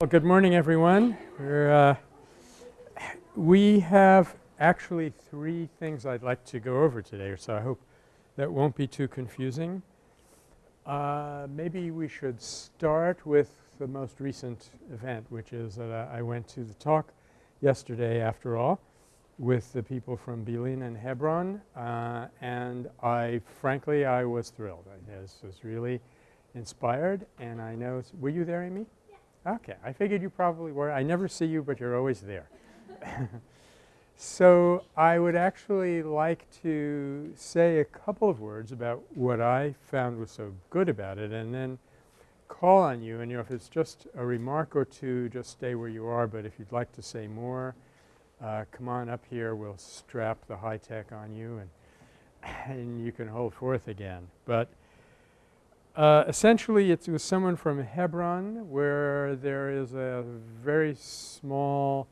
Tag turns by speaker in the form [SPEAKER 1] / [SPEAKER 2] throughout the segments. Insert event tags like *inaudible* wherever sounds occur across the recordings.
[SPEAKER 1] Well, good morning, everyone. Uh, we have actually three things I'd like to go over today, so I hope that won't be too confusing. Uh, maybe we should start with the most recent event, which is that uh, I went to the talk yesterday, after all, with the people from Bilin and Hebron, uh, and I frankly I was thrilled. I was really inspired, and I know – were you there, Amy? Okay. I figured you probably were. I never see you, but you're always there. *laughs* so I would actually like to say a couple of words about what I found was so good about it and then call on you and you know if it's just a remark or two just stay where you are but if you'd like to say more uh, come on up here we'll strap the high tech on you and *laughs* and you can hold forth again. But uh, essentially it was someone from Hebron where there is a very small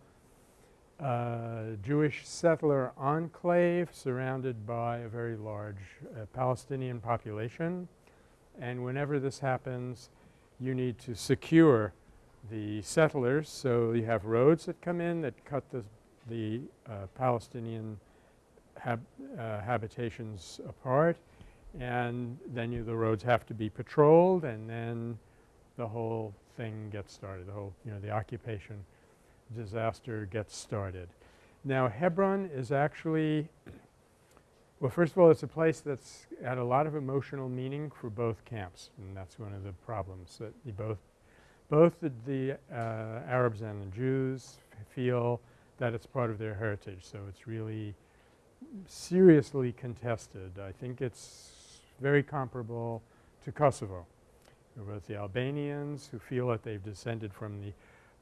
[SPEAKER 1] uh, Jewish settler enclave surrounded by a very large uh, Palestinian population. And whenever this happens you need to secure the settlers. So you have roads that come in that cut the, the uh, Palestinian hab uh, habitations apart and then you, the roads have to be patrolled and then the whole thing gets started. The whole, you know, the occupation disaster gets started. Now Hebron is actually – well, first of all, it's a place that's had a lot of emotional meaning for both camps and that's one of the problems that both both the, the uh, Arabs and the Jews feel that it's part of their heritage. So it's really seriously contested. I think it's very comparable to Kosovo. Was the Albanians who feel that they've descended from the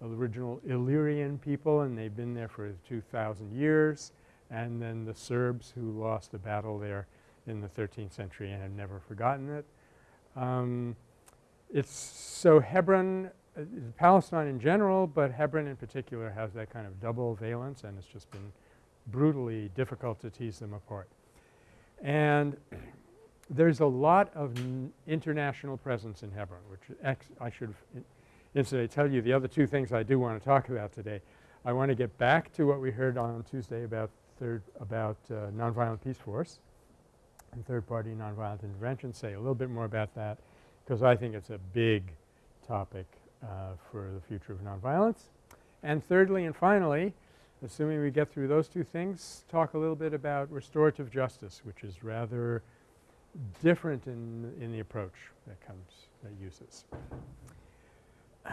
[SPEAKER 1] original Illyrian people and they've been there for 2,000 years and then the Serbs who lost the battle there in the 13th century and have never forgotten it. Um, it's so Hebron uh, Palestine in general, but Hebron in particular has that kind of double valence and it's just been brutally difficult to tease them apart. And there's a lot of international presence in Hebron, which I should incidentally tell you the other two things I do want to talk about today. I want to get back to what we heard on Tuesday about third about uh, nonviolent peace force and third party nonviolent intervention, say a little bit more about that because I think it's a big topic uh, for the future of nonviolence. And thirdly and finally, assuming we get through those two things, talk a little bit about restorative justice, which is rather different in, in the approach that comes that uses. Uh,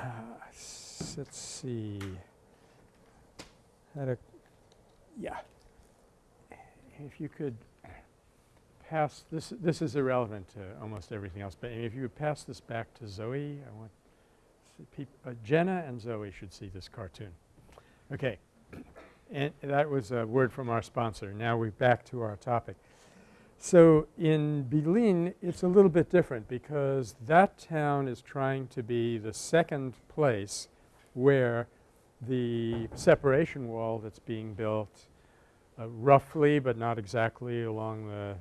[SPEAKER 1] let's see. How to yeah. If you could pass this this is irrelevant to almost everything else, but if you would pass this back to Zoe, I want uh, Jenna and Zoe should see this cartoon. Okay. And that was a word from our sponsor. Now we're back to our topic. So in Bilin, it's a little bit different because that town is trying to be the second place where the separation wall that's being built uh, roughly but not exactly along the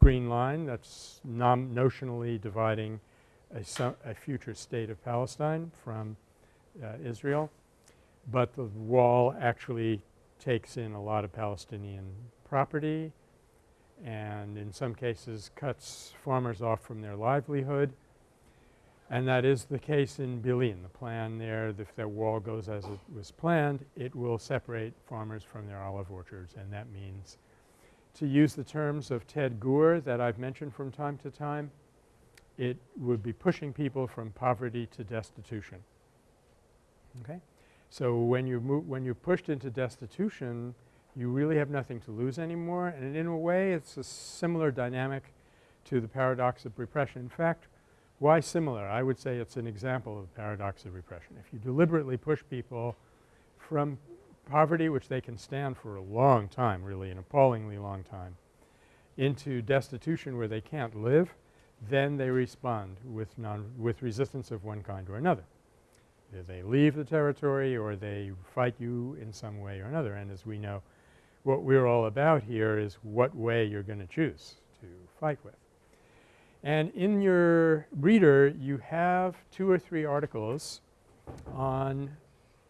[SPEAKER 1] green line that's notionally dividing a, a, future state of Palestine from uh, Israel. But the wall actually takes in a lot of Palestinian property and in some cases cuts farmers off from their livelihood. And that is the case in Bilin. The plan there, if that wall goes as it was planned, it will separate farmers from their olive orchards and that means to use the terms of Ted Gurr that I've mentioned from time to time, it would be pushing people from poverty to destitution. Okay? So when you move when you're pushed into destitution you really have nothing to lose anymore and in a way it's a similar dynamic to the paradox of repression. In fact, why similar? I would say it's an example of the paradox of repression. If you deliberately push people from poverty which they can stand for a long time really an appallingly long time into destitution where they can't live then they respond with non with resistance of one kind or another. They leave the territory or they fight you in some way or another and as we know what we're all about here is what way you're going to choose to fight with. And in your reader you have two or three articles on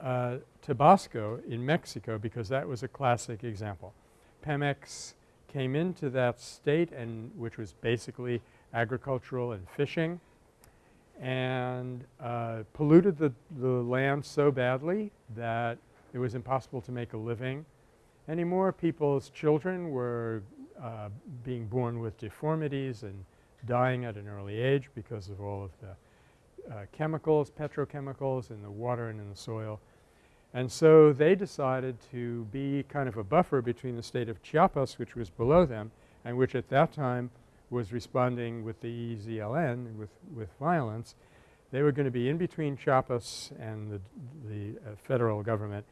[SPEAKER 1] uh, Tabasco in Mexico because that was a classic example. Pemex came into that state and which was basically agricultural and fishing and uh, polluted the, the land so badly that it was impossible to make a living anymore. People's children were uh, being born with deformities and dying at an early age because of all of the uh, chemicals, petrochemicals in the water and in the soil. And so they decided to be kind of a buffer between the state of Chiapas which was below them and which at that time was responding with the EZLN with, with violence. They were going to be in between Chiapas and the, the uh, federal government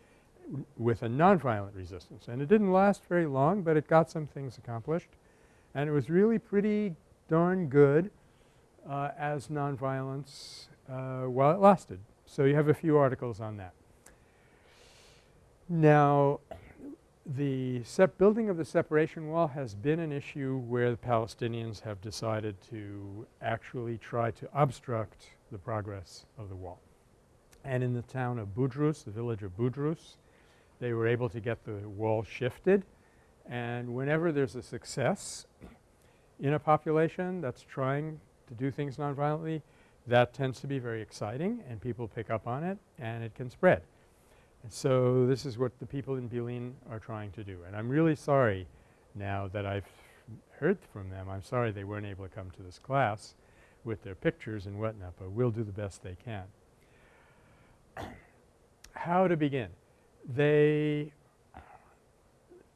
[SPEAKER 1] with a nonviolent resistance. And it didn't last very long, but it got some things accomplished. And it was really pretty darn good uh, as nonviolence uh, while it lasted. So you have a few articles on that. Now the building of the separation wall has been an issue where the Palestinians have decided to actually try to obstruct the progress of the wall. And in the town of Budrus, the village of Budrus, they were able to get the wall shifted and whenever there's a success in a population that's trying to do things nonviolently, that tends to be very exciting and people pick up on it and it can spread. And so this is what the people in Bilin are trying to do. And I'm really sorry now that I've heard from them. I'm sorry they weren't able to come to this class with their pictures and whatnot, but we'll do the best they can. *clears throat* How to begin? They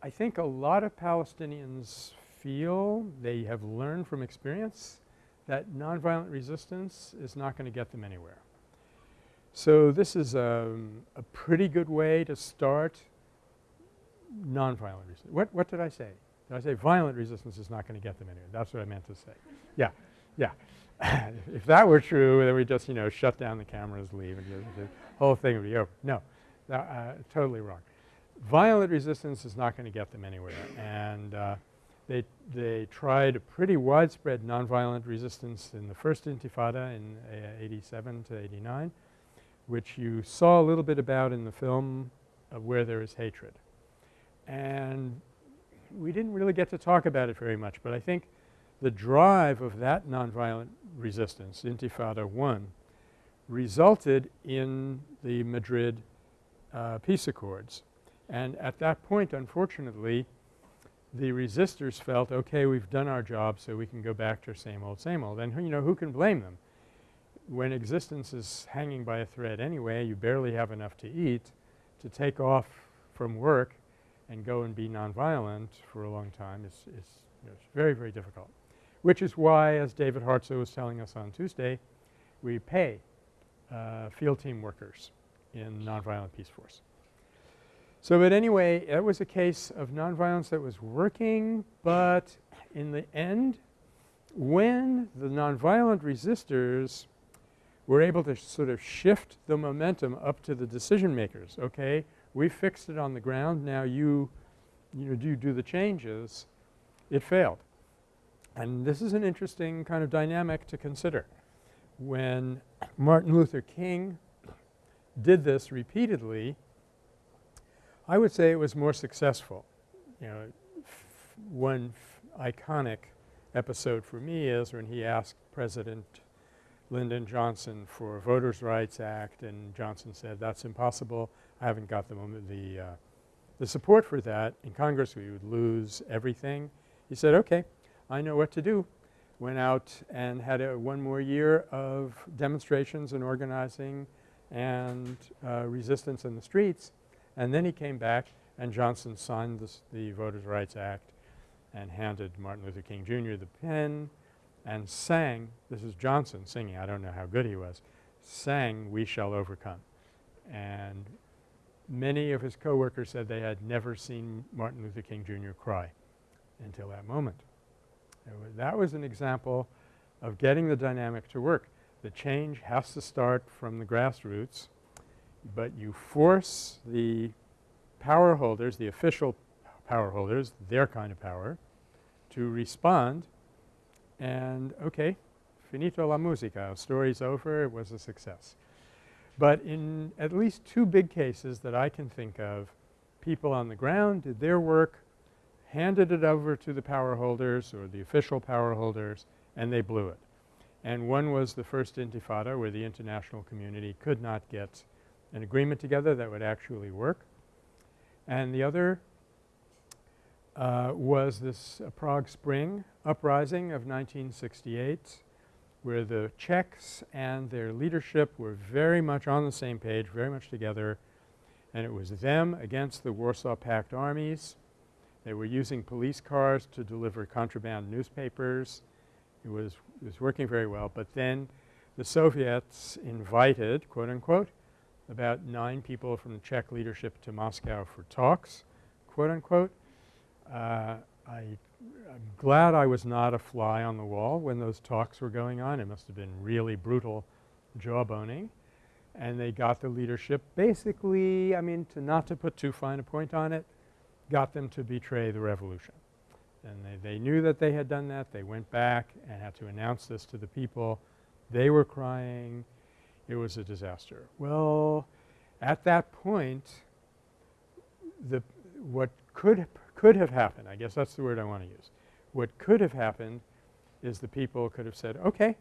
[SPEAKER 1] I think a lot of Palestinians feel they have learned from experience that nonviolent resistance is not going to get them anywhere. So this is um, a pretty good way to start nonviolent resistance. What, what did I say? Did I say violent resistance is not going to get them anywhere? That's what I meant to say. Yeah, yeah. *laughs* if that were true, then we just, you know, shut down the cameras, leave, and the whole thing would be over. No, uh, totally wrong. Violent resistance is not going to get them anywhere. And uh, they, they tried a pretty widespread nonviolent resistance in the first intifada in uh, 87 to 89 which you saw a little bit about in the film of Where There Is Hatred. And we didn't really get to talk about it very much, but I think the drive of that nonviolent resistance, Intifada 1, resulted in the Madrid uh, peace accords. And at that point, unfortunately, the resistors felt, okay, we've done our job so we can go back to same old, same old. And you know, who can blame them? when existence is hanging by a thread anyway, you barely have enough to eat, to take off from work and go and be nonviolent for a long time is, is you know, very, very difficult. Which is why, as David Hartsough was telling us on Tuesday, we pay uh, field team workers in nonviolent peace force. So, but anyway, that was a case of nonviolence that was working, but in the end, when the nonviolent resistors we're able to sort of shift the momentum up to the decision makers. Okay, we fixed it on the ground. Now you, you know, do do the changes. It failed. And this is an interesting kind of dynamic to consider. When Martin Luther King did this repeatedly, I would say it was more successful. You know, one iconic episode for me is when he asked President Lyndon Johnson for a Voters' Rights Act and Johnson said that's impossible. I haven't got the the, uh, the support for that. In Congress we would lose everything. He said, okay, I know what to do. Went out and had a one more year of demonstrations and organizing and uh, resistance in the streets. And then he came back and Johnson signed this, the Voters' Rights Act and handed Martin Luther King Jr. the pen and sang – this is Johnson singing, I don't know how good he was – sang We Shall Overcome. And many of his coworkers said they had never seen Martin Luther King Jr. cry until that moment. That was an example of getting the dynamic to work. The change has to start from the grassroots, but you force the power holders, the official power holders, their kind of power, to respond and okay, finito la musica, story's over, it was a success. But in at least two big cases that I can think of, people on the ground did their work, handed it over to the power holders or the official power holders, and they blew it. And one was the first intifada where the international community could not get an agreement together that would actually work. And the other uh, was this uh, Prague Spring uprising of 1968 where the Czechs and their leadership were very much on the same page, very much together, and it was them against the Warsaw Pact armies. They were using police cars to deliver contraband newspapers. It was, it was working very well. But then the Soviets invited, quote unquote, about nine people from the Czech leadership to Moscow for talks, quote unquote. Uh, I, am glad I was not a fly on the wall when those talks were going on. It must have been really brutal jawboning. And they got the leadership basically, I mean, to not to put too fine a point on it, got them to betray the revolution. And they, they knew that they had done that. They went back and had to announce this to the people. They were crying. It was a disaster. Well, at that point, the what could could have happened, I guess that's the word I want to use. What could have happened is the people could have said, okay,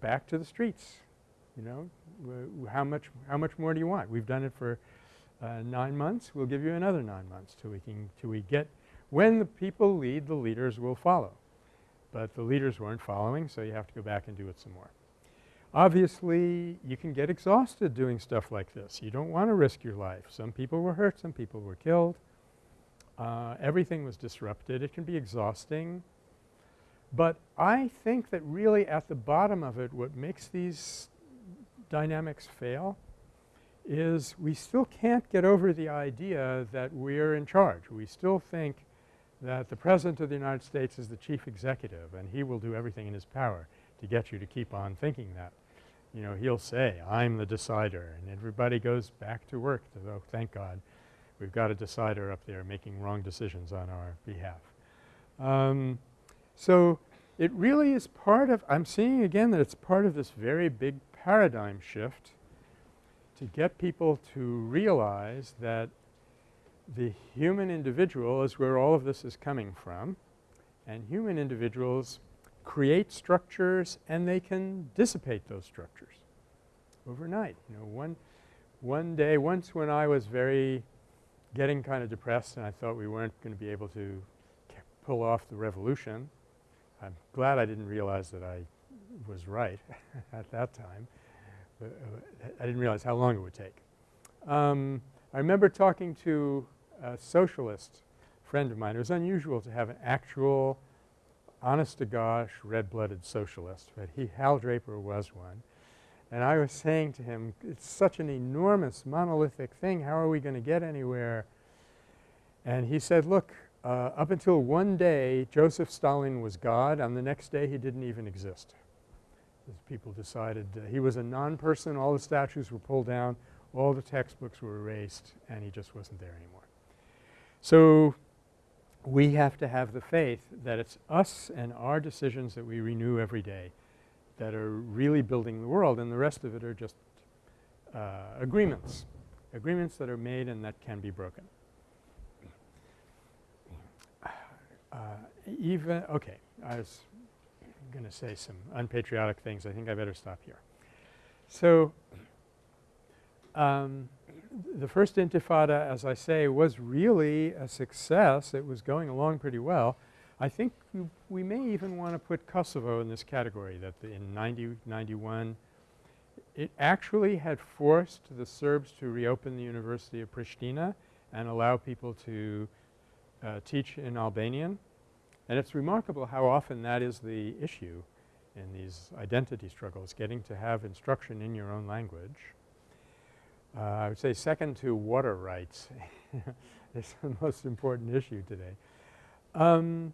[SPEAKER 1] back to the streets, you know, how much how much more do you want? We've done it for uh, 9 months. We'll give you another 9 months till we can till we get when the people lead, the leaders will follow. But the leaders weren't following, so you have to go back and do it some more. Obviously, you can get exhausted doing stuff like this. You don't want to risk your life. Some people were hurt, some people were killed. Uh, everything was disrupted. It can be exhausting. But I think that really at the bottom of it what makes these dynamics fail is we still can't get over the idea that we're in charge. We still think that the President of the United States is the chief executive and he will do everything in his power to get you to keep on thinking that. You know, he'll say, I'm the decider and everybody goes back to work to, oh, thank God we've got a decider up there making wrong decisions on our behalf. Um, so it really is part of – I'm seeing again that it's part of this very big paradigm shift to get people to realize that the human individual is where all of this is coming from and human individuals create structures and they can dissipate those structures overnight. You know, one, one day, once when I was very getting kind of depressed and I thought we weren't going to be able to pull off the revolution. I'm glad I didn't realize that I was right *laughs* at that time. Uh, I didn't realize how long it would take. Um, I remember talking to a socialist friend of mine. It was unusual to have an actual honest to gosh red-blooded socialist, but he Hal Draper was one. And I was saying to him, it's such an enormous monolithic thing. How are we going to get anywhere? And he said, look, uh, up until one day Joseph Stalin was God. On the next day he didn't even exist. As people decided uh, he was a non-person. All the statues were pulled down. All the textbooks were erased and he just wasn't there anymore. So we have to have the faith that it's us and our decisions that we renew every day that are really building the world and the rest of it are just uh, agreements, agreements that are made and that can be broken. Uh, even – okay, I was going to say some unpatriotic things. I think I better stop here. So, um, the first intifada as I say was really a success. It was going along pretty well. I think we, we may even want to put Kosovo in this category that in 90, 91 it actually had forced the Serbs to reopen the University of Pristina and allow people to uh, teach in Albanian. And it's remarkable how often that is the issue in these identity struggles, getting to have instruction in your own language. Uh, I would say second to water rights *laughs* is the most important issue today. Um,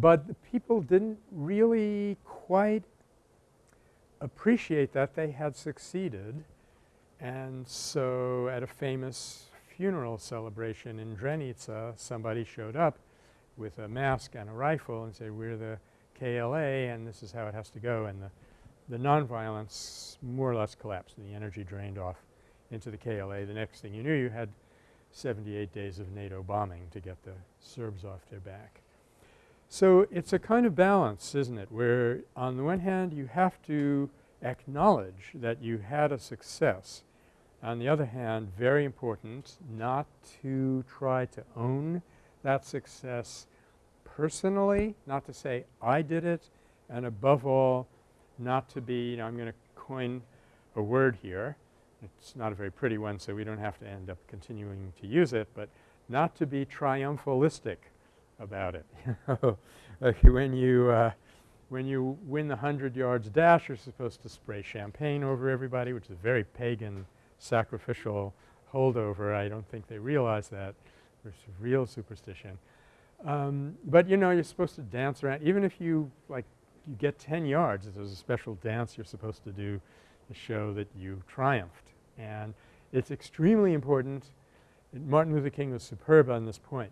[SPEAKER 1] but people didn't really quite appreciate that they had succeeded. And so at a famous funeral celebration in Drenica, somebody showed up with a mask and a rifle and said, we're the KLA and this is how it has to go. And the the nonviolence more or less collapsed and the energy drained off into the KLA. The next thing you knew you had 78 days of NATO bombing to get the Serbs off their back. So, it's a kind of balance isn't it where on the one hand you have to acknowledge that you had a success. On the other hand very important not to try to own that success personally, not to say I did it and above all not to be, you know, I'm going to coin a word here. It's not a very pretty one so we don't have to end up continuing to use it, but not to be triumphalistic about it. *laughs* like when you uh, when you win the 100 yards dash you're supposed to spray champagne over everybody which is a very pagan sacrificial holdover. I don't think they realize that. There's real superstition. Um, but you know you're supposed to dance around even if you like you get 10 yards there's a special dance you're supposed to do to show that you triumphed. And it's extremely important Martin Luther King was superb on this point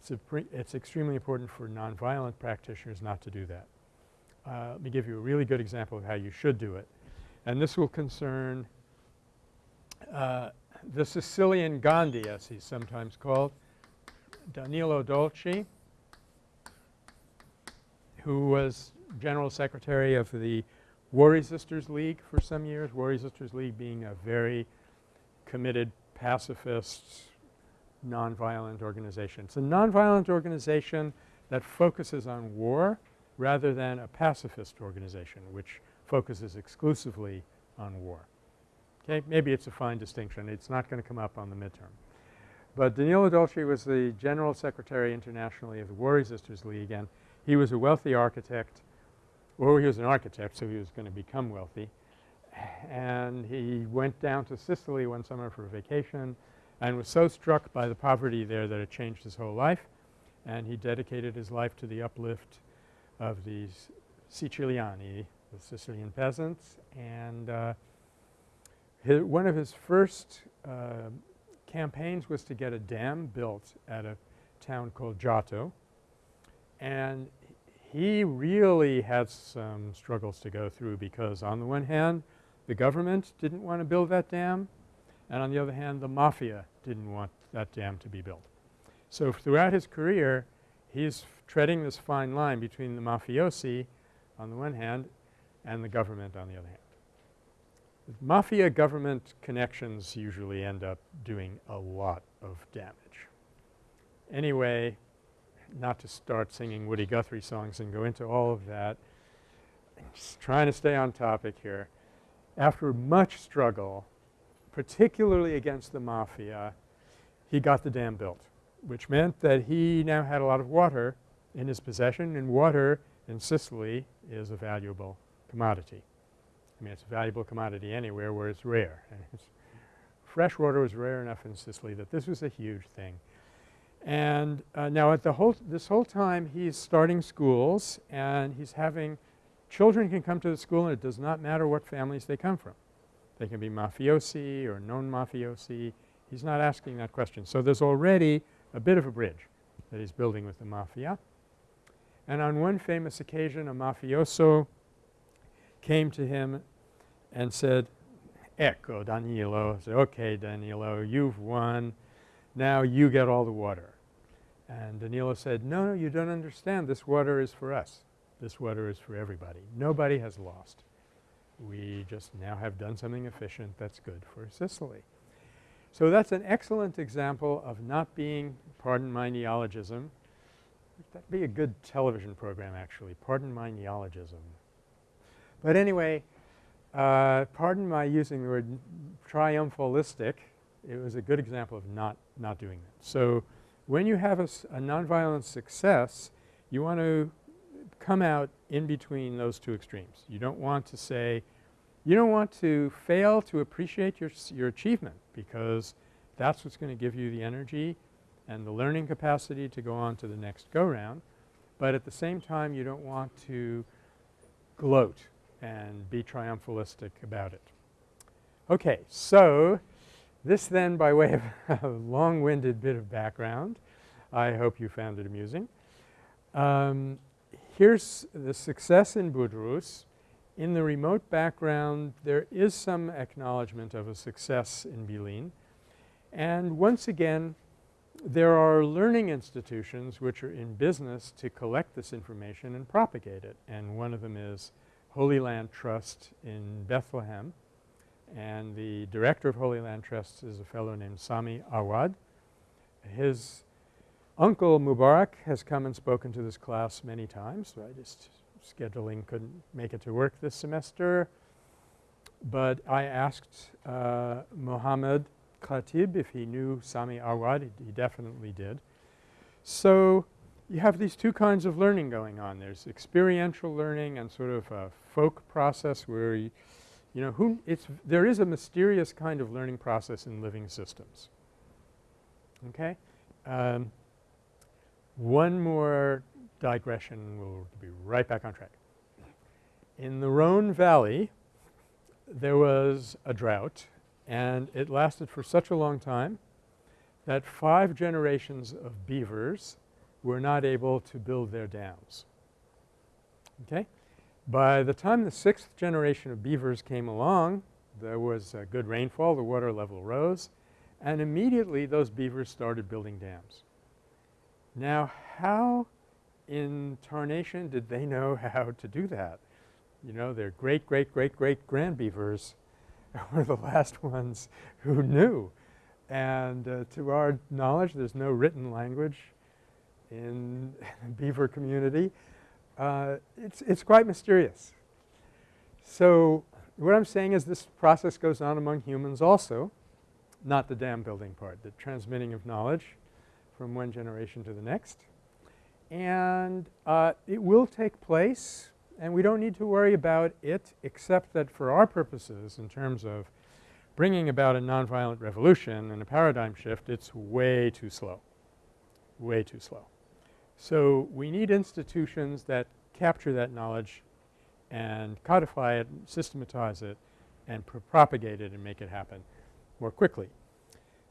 [SPEAKER 1] it's, it's extremely important for nonviolent practitioners not to do that. Uh, let me give you a really good example of how you should do it. And this will concern uh, the Sicilian Gandhi as he's sometimes called, Danilo Dolci, who was General Secretary of the War Resisters League for some years, War Resisters League being a very committed pacifist nonviolent organization. It's a nonviolent organization that focuses on war rather than a pacifist organization which focuses exclusively on war. Okay? Maybe it's a fine distinction. It's not going to come up on the midterm. But Danilo Dolci was the General Secretary internationally of the War Resisters League and he was a wealthy architect or he was an architect so he was going to become wealthy. And he went down to Sicily one summer for a vacation and was so struck by the poverty there that it changed his whole life. And he dedicated his life to the uplift of these Siciliani, the Sicilian peasants. And uh, his, one of his first uh, campaigns was to get a dam built at a town called Giotto. And he really had some struggles to go through because on the one hand the government didn't want to build that dam and on the other hand the mafia didn't want that dam to be built. So, throughout his career he's treading this fine line between the mafiosi on the one hand and the government on the other hand. Mafia government connections usually end up doing a lot of damage. Anyway, not to start singing Woody Guthrie songs and go into all of that, I'm just trying to stay on topic here. After much struggle particularly against the mafia, he got the dam built, which meant that he now had a lot of water in his possession and water in Sicily is a valuable commodity. I mean it's a valuable commodity anywhere where it's rare. *laughs* Fresh water was rare enough in Sicily that this was a huge thing. And uh, now at the whole this whole time he's starting schools and he's having children can come to the school and it does not matter what families they come from. They can be mafiosi or known mafiosi. He's not asking that question. So, there's already a bit of a bridge that he's building with the mafia. And on one famous occasion a mafioso came to him and said, Ecco Danilo, said, okay Danilo, you've won, now you get all the water. And Danilo said, no, no, you don't understand. This water is for us. This water is for everybody. Nobody has lost. We just now have done something efficient that's good for Sicily. So, that's an excellent example of not being – pardon my neologism – that would be a good television program actually, pardon my neologism. But anyway, uh, pardon my using the word triumphalistic, it was a good example of not, not doing that. So, when you have a, a nonviolent success, you want to come out in between those two extremes. You don't want to say you don't want to fail to appreciate your, your achievement because that's what's going to give you the energy and the learning capacity to go on to the next go-round. But at the same time you don't want to gloat and be triumphalistic about it. Okay. So, this then by way of *laughs* a long-winded bit of background, I hope you found it amusing. Um, here's the success in Budrus in the remote background there is some acknowledgement of a success in Bilin. And once again there are learning institutions which are in business to collect this information and propagate it. And one of them is Holy Land Trust in Bethlehem. And the director of Holy Land Trust is a fellow named Sami Awad. His uncle Mubarak has come and spoken to this class many times. I just scheduling couldn't make it to work this semester. But I asked uh, Mohammed Khatib if he knew Sami Awad. He, he definitely did. So you have these two kinds of learning going on. There's experiential learning and sort of a folk process where you, know, who it's there is a mysterious kind of learning process in living systems. Okay? Um, one more digression. We'll be right back on track. In the Rhone Valley, there was a drought and it lasted for such a long time that five generations of beavers were not able to build their dams. Okay? By the time the sixth generation of beavers came along, there was a good rainfall, the water level rose, and immediately those beavers started building dams. Now how in tarnation did they know *laughs* how to do that? You know, their great, great, great, great grand beavers *laughs* were the last ones who knew. And uh, to our knowledge, there's no written language in *laughs* the beaver community. Uh, it's, it's quite mysterious. So what I'm saying is this process goes on among humans also, not the dam building part, the transmitting of knowledge from one generation to the next. And uh, it will take place and we don't need to worry about it except that for our purposes in terms of bringing about a nonviolent revolution and a paradigm shift, it's way too slow, way too slow. So we need institutions that capture that knowledge and codify it, systematize it, and pro propagate it and make it happen more quickly.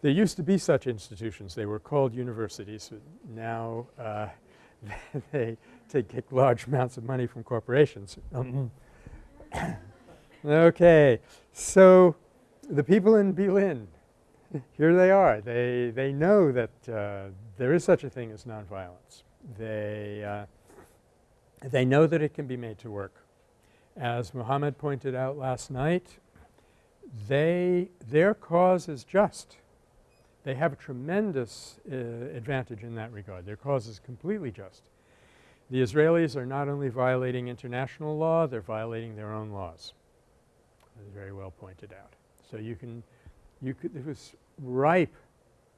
[SPEAKER 1] There used to be such institutions. They were called universities. Now uh, *laughs* they take large amounts of money from corporations. *coughs* okay. So the people in Bilin, *laughs* here they are. They, they know that uh, there is such a thing as nonviolence. They, uh, they know that it can be made to work. As Muhammad pointed out last night, they, their cause is just. They have a tremendous uh, advantage in that regard. Their cause is completely just. The Israelis are not only violating international law, they're violating their own laws. That's very well pointed out. So you can, you could, it was ripe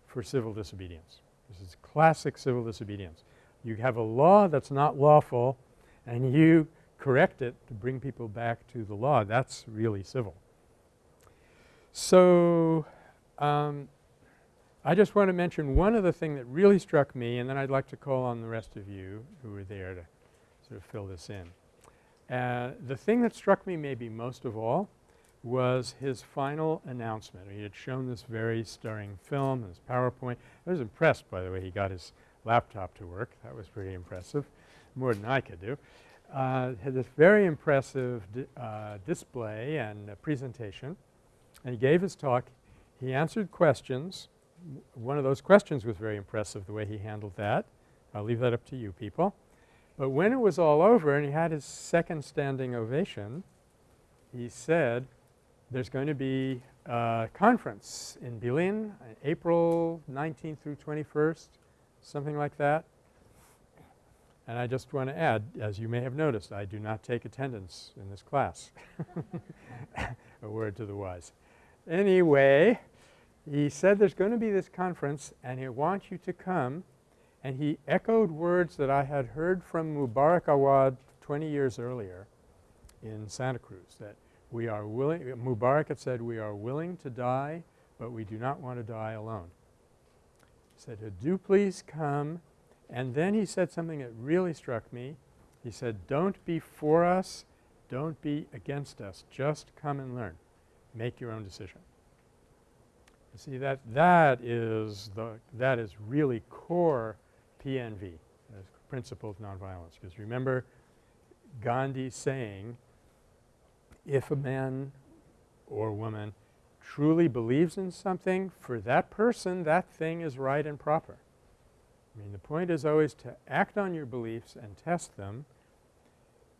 [SPEAKER 1] for civil disobedience. This is classic civil disobedience. You have a law that's not lawful and you correct it to bring people back to the law. That's really civil. So um, I just want to mention one other thing that really struck me and then I'd like to call on the rest of you who were there to sort of fill this in. Uh, the thing that struck me maybe most of all was his final announcement. He had shown this very stirring film, his PowerPoint. I was impressed by the way he got his laptop to work. That was pretty impressive, more than I could do. Uh, had this very impressive di uh, display and presentation and he gave his talk. He answered questions one of those questions was very impressive the way he handled that. I'll leave that up to you people. But when it was all over and he had his second standing ovation, he said there's going to be a conference in Bilin April 19th through 21st, something like that. And I just want to add, as you may have noticed, I do not take attendance in this class. *laughs* a word to the wise. Anyway, he said there's going to be this conference and he wants you to come and he echoed words that I had heard from Mubarak Awad 20 years earlier in Santa Cruz that we are willing – Mubarak had said we are willing to die but we do not want to die alone. Said, do please come and then he said something that really struck me. He said, don't be for us, don't be against us, just come and learn. Make your own decision. You see that that is the that is really core PNV, principle of nonviolence. Because remember Gandhi saying if a man or woman truly believes in something, for that person that thing is right and proper. I mean the point is always to act on your beliefs and test them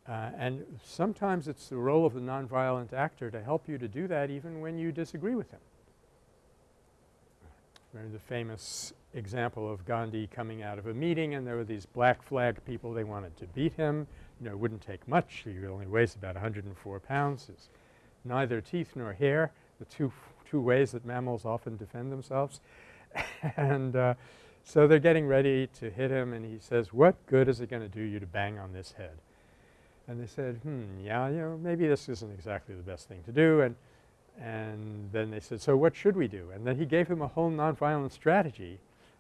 [SPEAKER 1] uh, and sometimes it's the role of the nonviolent actor to help you to do that even when you disagree with him. Remember the famous example of Gandhi coming out of a meeting and there were these black flag people they wanted to beat him. You know, it wouldn't take much. He only weighs about 104 pounds. His neither teeth nor hair, the two, two ways that mammals often defend themselves. *laughs* and uh, so they're getting ready to hit him and he says, what good is it going to do you to bang on this head? And they said, hmm, yeah, you know, maybe this isn't exactly the best thing to do. And, and then they said, so what should we do? And then he gave him a whole nonviolent strategy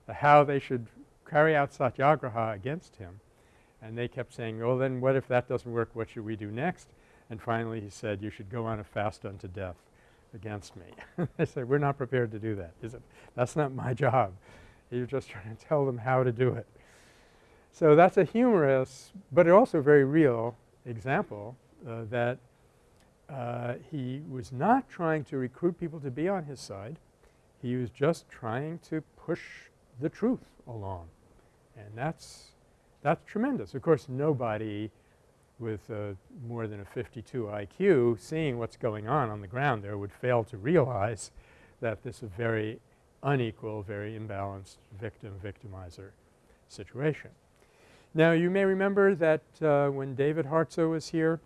[SPEAKER 1] how they should carry out satyagraha against him. And they kept saying, well then what if that doesn't work, what should we do next? And finally he said, you should go on a fast unto death against me. *laughs* they said, we're not prepared to do that. It? That's not my *laughs* job. You're just trying to tell them how to do it. So that's a humorous but also very real example uh, that uh, he was not trying to recruit people to be on his side. He was just trying to push the truth along and that's that's tremendous. Of course, nobody with uh, more than a 52 IQ seeing what's going on on the ground there would fail to realize that this is a very unequal, very imbalanced victim-victimizer situation. Now you may remember that uh, when David Hartsough was here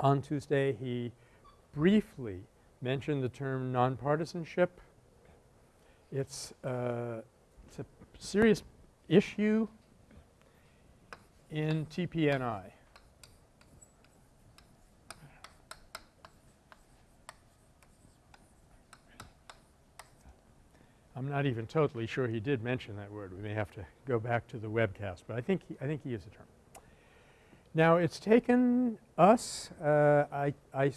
[SPEAKER 1] on Tuesday he briefly mentioned the term nonpartisanship. It's, uh, it's a serious issue in TPNI. I'm not even totally sure he did mention that word. We may have to go back to the webcast, but I think he, I think he used the term. Now it's taken us, uh, I, I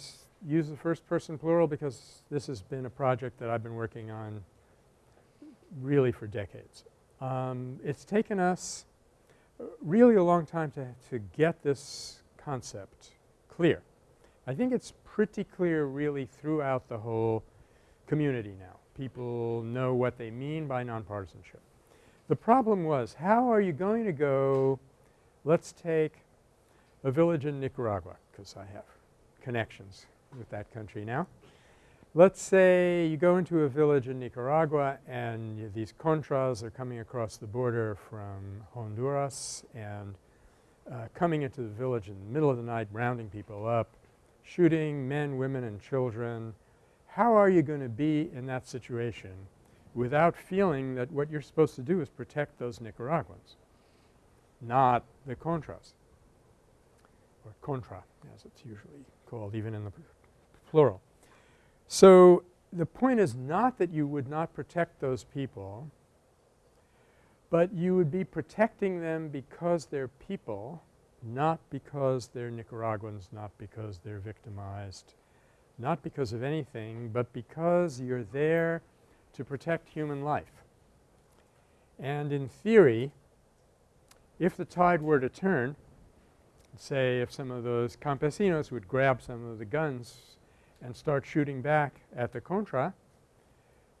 [SPEAKER 1] use the first person plural because this has been a project that I've been working on really for decades. Um, it's taken us really a long time to, to get this concept clear. I think it's pretty clear really throughout the whole community now people know what they mean by nonpartisanship. The problem was how are you going to go let's take a village in Nicaragua because I have connections with that country now. Let's say you go into a village in Nicaragua and these Contras are coming across the border from Honduras and uh, coming into the village in the middle of the night, rounding people up, shooting men, women and children, how are you going to be in that situation without feeling that what you're supposed to do is protect those Nicaraguans, not the Contras or Contra as it's usually called even in the plural. So the point is not that you would not protect those people, but you would be protecting them because they're people, not because they're Nicaraguans, not because they're victimized, not because of anything, but because you're there to protect human life. And in theory, if the tide were to turn, say if some of those campesinos would grab some of the guns and start shooting back at the Contra,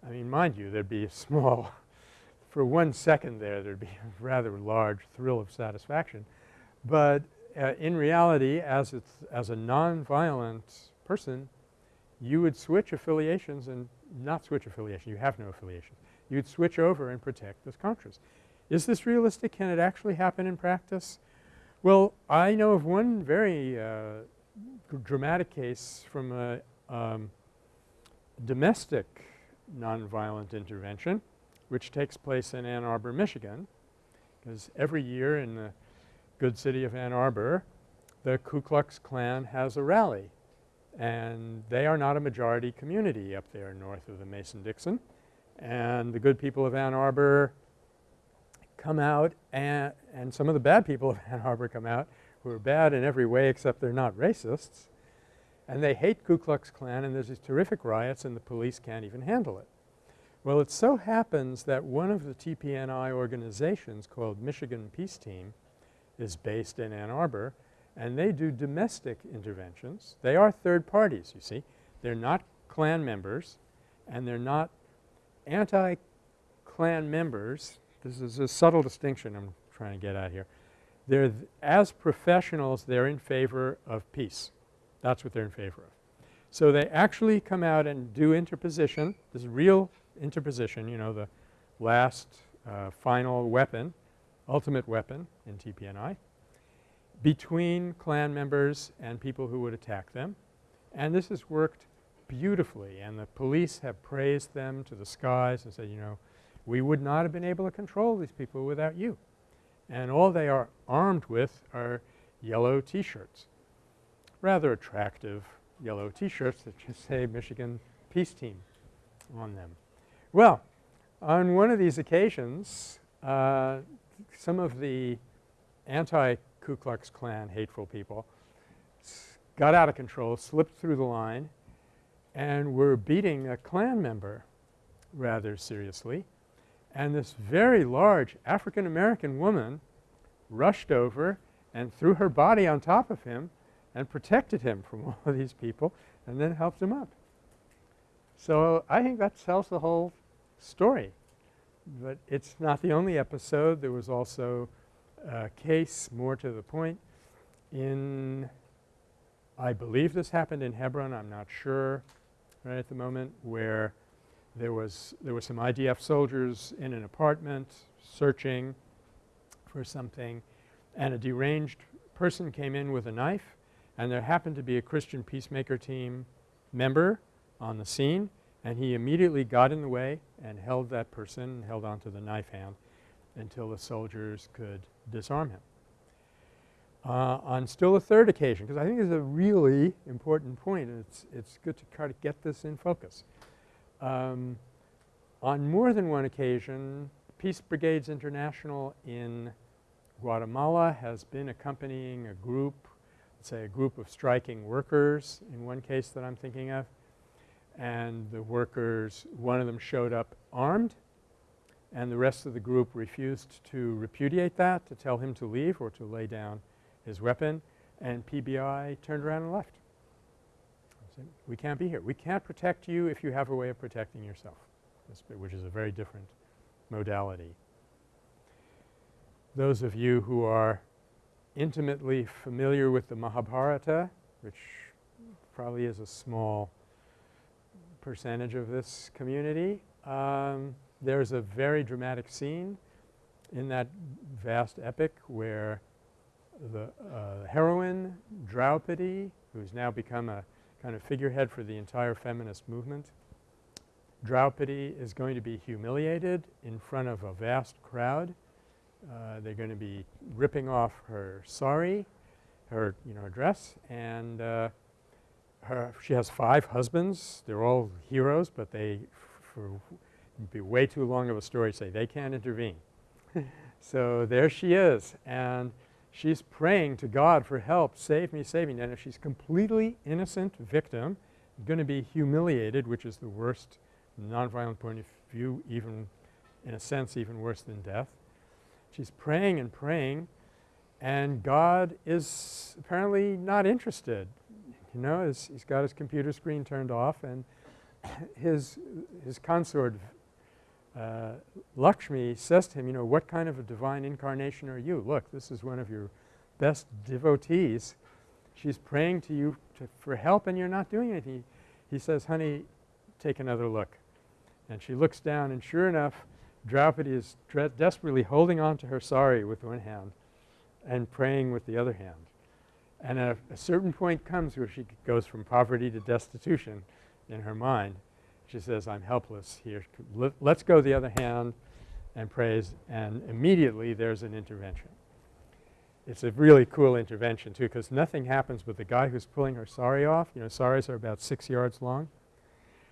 [SPEAKER 1] I mean mind you there'd be a small *laughs* for one second there there'd be a rather large thrill of satisfaction. But uh, in reality as it's as a nonviolent person you would switch affiliations and not switch affiliation. You have no affiliation. You'd switch over and protect those Contras. Is this realistic? Can it actually happen in practice? Well, I know of one very uh, dramatic case from a um, domestic nonviolent intervention which takes place in Ann Arbor, Michigan because every year in the good city of Ann Arbor the Ku Klux Klan has a rally and they are not a majority community up there north of the Mason-Dixon. And the good people of Ann Arbor come out and, and some of the bad people of *laughs* Ann Arbor come out who are bad in every way except they're not racists. And they hate Ku Klux Klan and there's these terrific riots and the police can't even handle it. Well, it so happens that one of the TPNI organizations called Michigan Peace Team is based in Ann Arbor and they do domestic interventions. They are third parties, you see. They're not Klan members and they're not anti-Klan members. This is a subtle distinction I'm trying to get at here. They're as professionals, they're in favor of peace. That's what they're in favor of. So they actually come out and do interposition. This is real interposition, you know, the last uh, final weapon, ultimate weapon in TPNI between Klan members and people who would attack them. And this has worked beautifully and the police have praised them to the skies and said, you know, we would not have been able to control these people without you. And all they are armed with are yellow T-shirts, rather attractive yellow T-shirts that just say Michigan Peace Team on them. Well, on one of these occasions, uh, some of the anti-Ku Klux Klan hateful people got out of control, slipped through the line, and were beating a Klan member rather seriously. And this very large African American woman rushed over and threw her body on top of him and protected him from *laughs* all of these people and then helped him up. So I think that tells the whole story. But it's not the only episode. There was also a case more to the point in I believe this happened in Hebron, I'm not sure right at the moment, where there was there were some IDF soldiers in an apartment searching for something and a deranged person came in with a knife and there happened to be a Christian peacemaker team member on the scene and he immediately got in the way and held that person held onto the knife hand until the soldiers could disarm him. Uh, on still a third occasion, because I think it's a really important point and it's, it's good to try to get this in focus. Um, on more than one occasion, Peace Brigades International in Guatemala has been accompanying a group say a group of striking workers in one case that I'm thinking of and the workers one of them showed up armed and the rest of the group refused to repudiate that to tell him to leave or to lay down his weapon and PBI turned around and left. Said, we can't be here. We can't protect you if you have a way of protecting yourself, which is a very different modality. Those of you who are intimately familiar with the Mahabharata, which probably is a small percentage of this community. Um, there's a very dramatic scene in that vast epic where the uh, heroine Draupadi, who's now become a kind of figurehead for the entire feminist movement, Draupadi is going to be humiliated in front of a vast crowd uh, they're going to be ripping off her sari, her, you know, dress, and uh, her she has five husbands. They're all heroes, but they for be way too long of a story to say they can't intervene. *laughs* so there she is and she's praying to God for help, save me, save me. And if she's completely innocent victim, going to be humiliated, which is the worst nonviolent point of view, even in a sense even worse than death. She's praying and praying and God is apparently not interested. You know, he's, he's got his computer screen turned off and *clears throat* his, his consort uh, Lakshmi says to him, you know, what kind of a divine incarnation are you? Look, this is one of your best devotees. She's praying to you to, for help and you're not doing anything. He says, honey, take another look. And she looks down and sure enough Draupadi is desperately holding on to her sari with one hand and praying with the other hand. And a, a certain point comes where she goes from poverty to destitution in her mind. She says, I'm helpless here. Let, let's go the other hand and praise and immediately there's an intervention. It's a really cool intervention too because nothing happens but the guy who's pulling her sari off. You know, saris are about six yards long.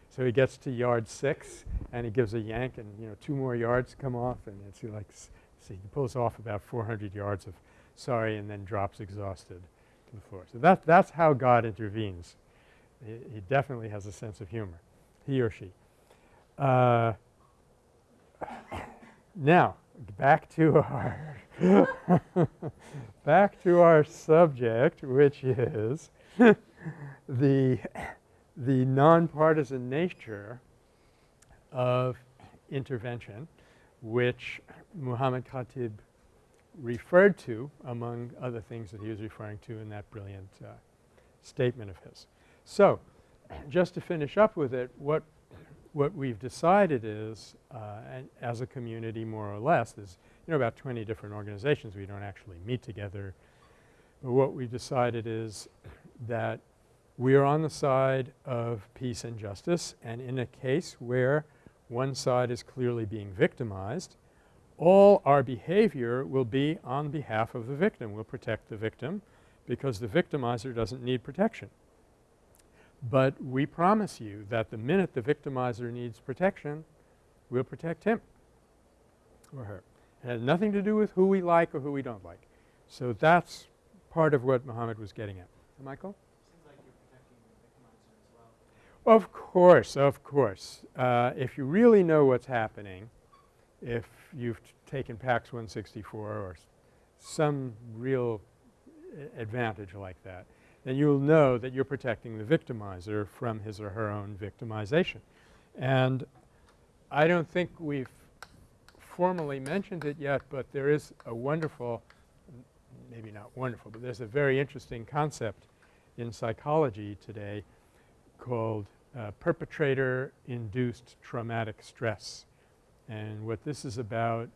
[SPEAKER 1] So he gets to yard six and he gives a yank and you know two more yards come off and it's like so he pulls off about 400 yards of sari and then drops exhausted to the floor. So that that's how God intervenes. He, he definitely has a sense of humor, he or she. Uh, now back to our *laughs* back to our subject, which is the, the nonpartisan nature of intervention, which Muhammad Khatib referred to among other things that he was referring to in that brilliant uh, statement of his. So, just to finish up with it, what, what we've decided is, uh, and as a community more or less, there's you know about 20 different organizations. We don't actually meet together. But what we've decided is that we are on the side of peace and justice and in a case where one side is clearly being victimized, all our behavior will be on behalf of the victim. We'll protect the victim because the victimizer doesn't need protection. But we promise you that the minute the victimizer needs protection, we'll protect him or her. It has nothing to do with who we like or who we don't like. So that's part of what Muhammad was getting at. Michael?
[SPEAKER 2] Like you're protecting the victimizer as well.
[SPEAKER 1] Of course, of course. Uh, if you really know what's happening, if you've taken PACS 164 or some real advantage like that, then you'll know that you're protecting the victimizer from his or her own victimization. And I don't think we've formally mentioned it yet, but there is a wonderful maybe not wonderful, but there's a very interesting concept in psychology today called uh, perpetrator-induced traumatic stress. And what this is about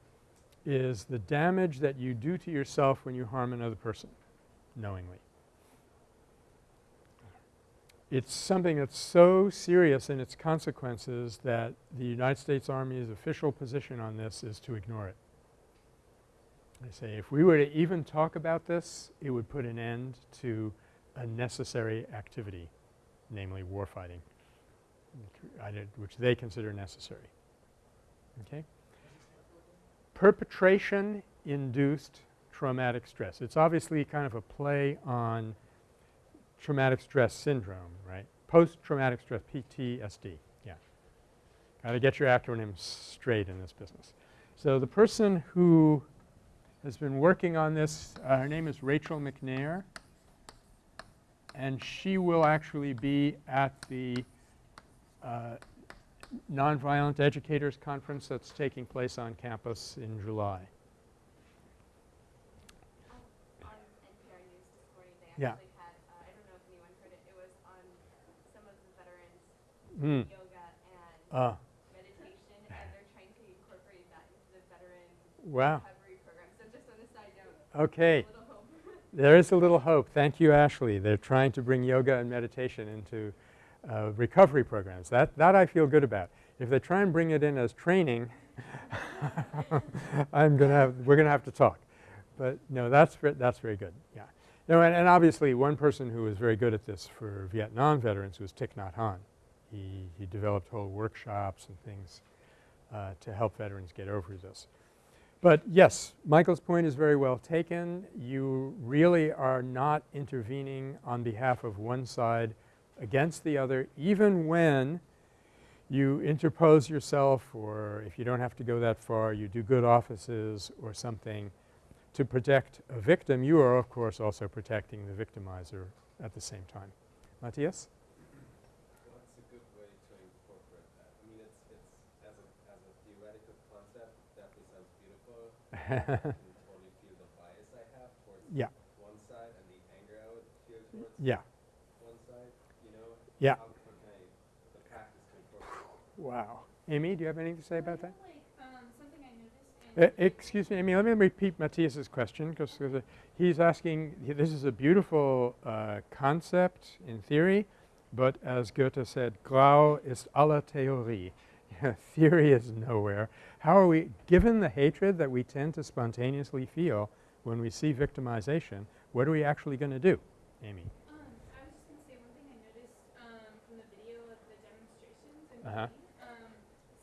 [SPEAKER 1] is the damage that you do to yourself when you harm another person knowingly. It's something that's so serious in its consequences that the United States Army's official position on this is to ignore it. They say if we were to even talk about this, it would put an end to a necessary activity, namely warfighting, which they consider necessary. Okay? Perpetration induced traumatic stress. It's obviously kind of a play on traumatic stress syndrome, right? Post-traumatic stress, PTSD, yeah. Got to get your acronyms straight in this business. So the person who has been working on this. Uh, her name is Rachel MacNair and she will actually be at the uh, Nonviolent Educators Conference that's taking place on campus in July.
[SPEAKER 3] Um, on NPR News this morning, they
[SPEAKER 1] Yeah.
[SPEAKER 3] actually had, uh, I don't know if anyone heard it, it was on some of the veterans
[SPEAKER 1] Mm.
[SPEAKER 3] yoga and
[SPEAKER 1] Uh,
[SPEAKER 3] meditation, and they're trying to incorporate that into the veteran
[SPEAKER 1] wow.
[SPEAKER 3] recovery program. So just on a side note,
[SPEAKER 1] Okay.
[SPEAKER 3] a little hope. *laughs*
[SPEAKER 1] There is a little hope. Thank you, Ashley. They're trying to bring yoga and meditation into uh, recovery programs. That, that I feel good about. If they try and bring it in as training, *laughs* I'm going to have – we're going to have to talk. But no, that's, that's very good, yeah. No, and, and obviously one person who was very good at this for Vietnam veterans was Thich Nhat Hanh. He, he developed whole workshops and things uh, to help veterans get over this. But yes, Michael's point is very well taken. You really are not intervening on behalf of one side against the other even when you interpose yourself or if you don't have to go that far, you do good offices or something to protect a victim, you are of course also protecting the victimizer at the same time. Matthias?
[SPEAKER 4] Well, that's a good way to incorporate that. I mean, it's, it's as a, as a theoretical concept, definitely sounds beautiful. I can totally feel the bias I have towards
[SPEAKER 1] Yeah.
[SPEAKER 4] one side and the anger I would feel towards
[SPEAKER 1] yeah.
[SPEAKER 4] one side, you know?
[SPEAKER 1] Yeah.
[SPEAKER 4] How can I, the practice to
[SPEAKER 1] Wow. Amy, do you have anything to say about that?
[SPEAKER 5] Like, um, something I
[SPEAKER 1] Uh, excuse me, Amy, let me repeat Matthias's question because uh, he's asking, he, this is a beautiful uh, concept in theory, but as Goethe said, Grau ist aller Theorie. *laughs* theory is nowhere. How are we, given the hatred that we tend to spontaneously feel when we see victimization, what are we actually going to do, Amy?
[SPEAKER 5] Um, I was just gonna say one thing I noticed um, from the video of the demonstrations in
[SPEAKER 1] Uh-huh.
[SPEAKER 5] Um,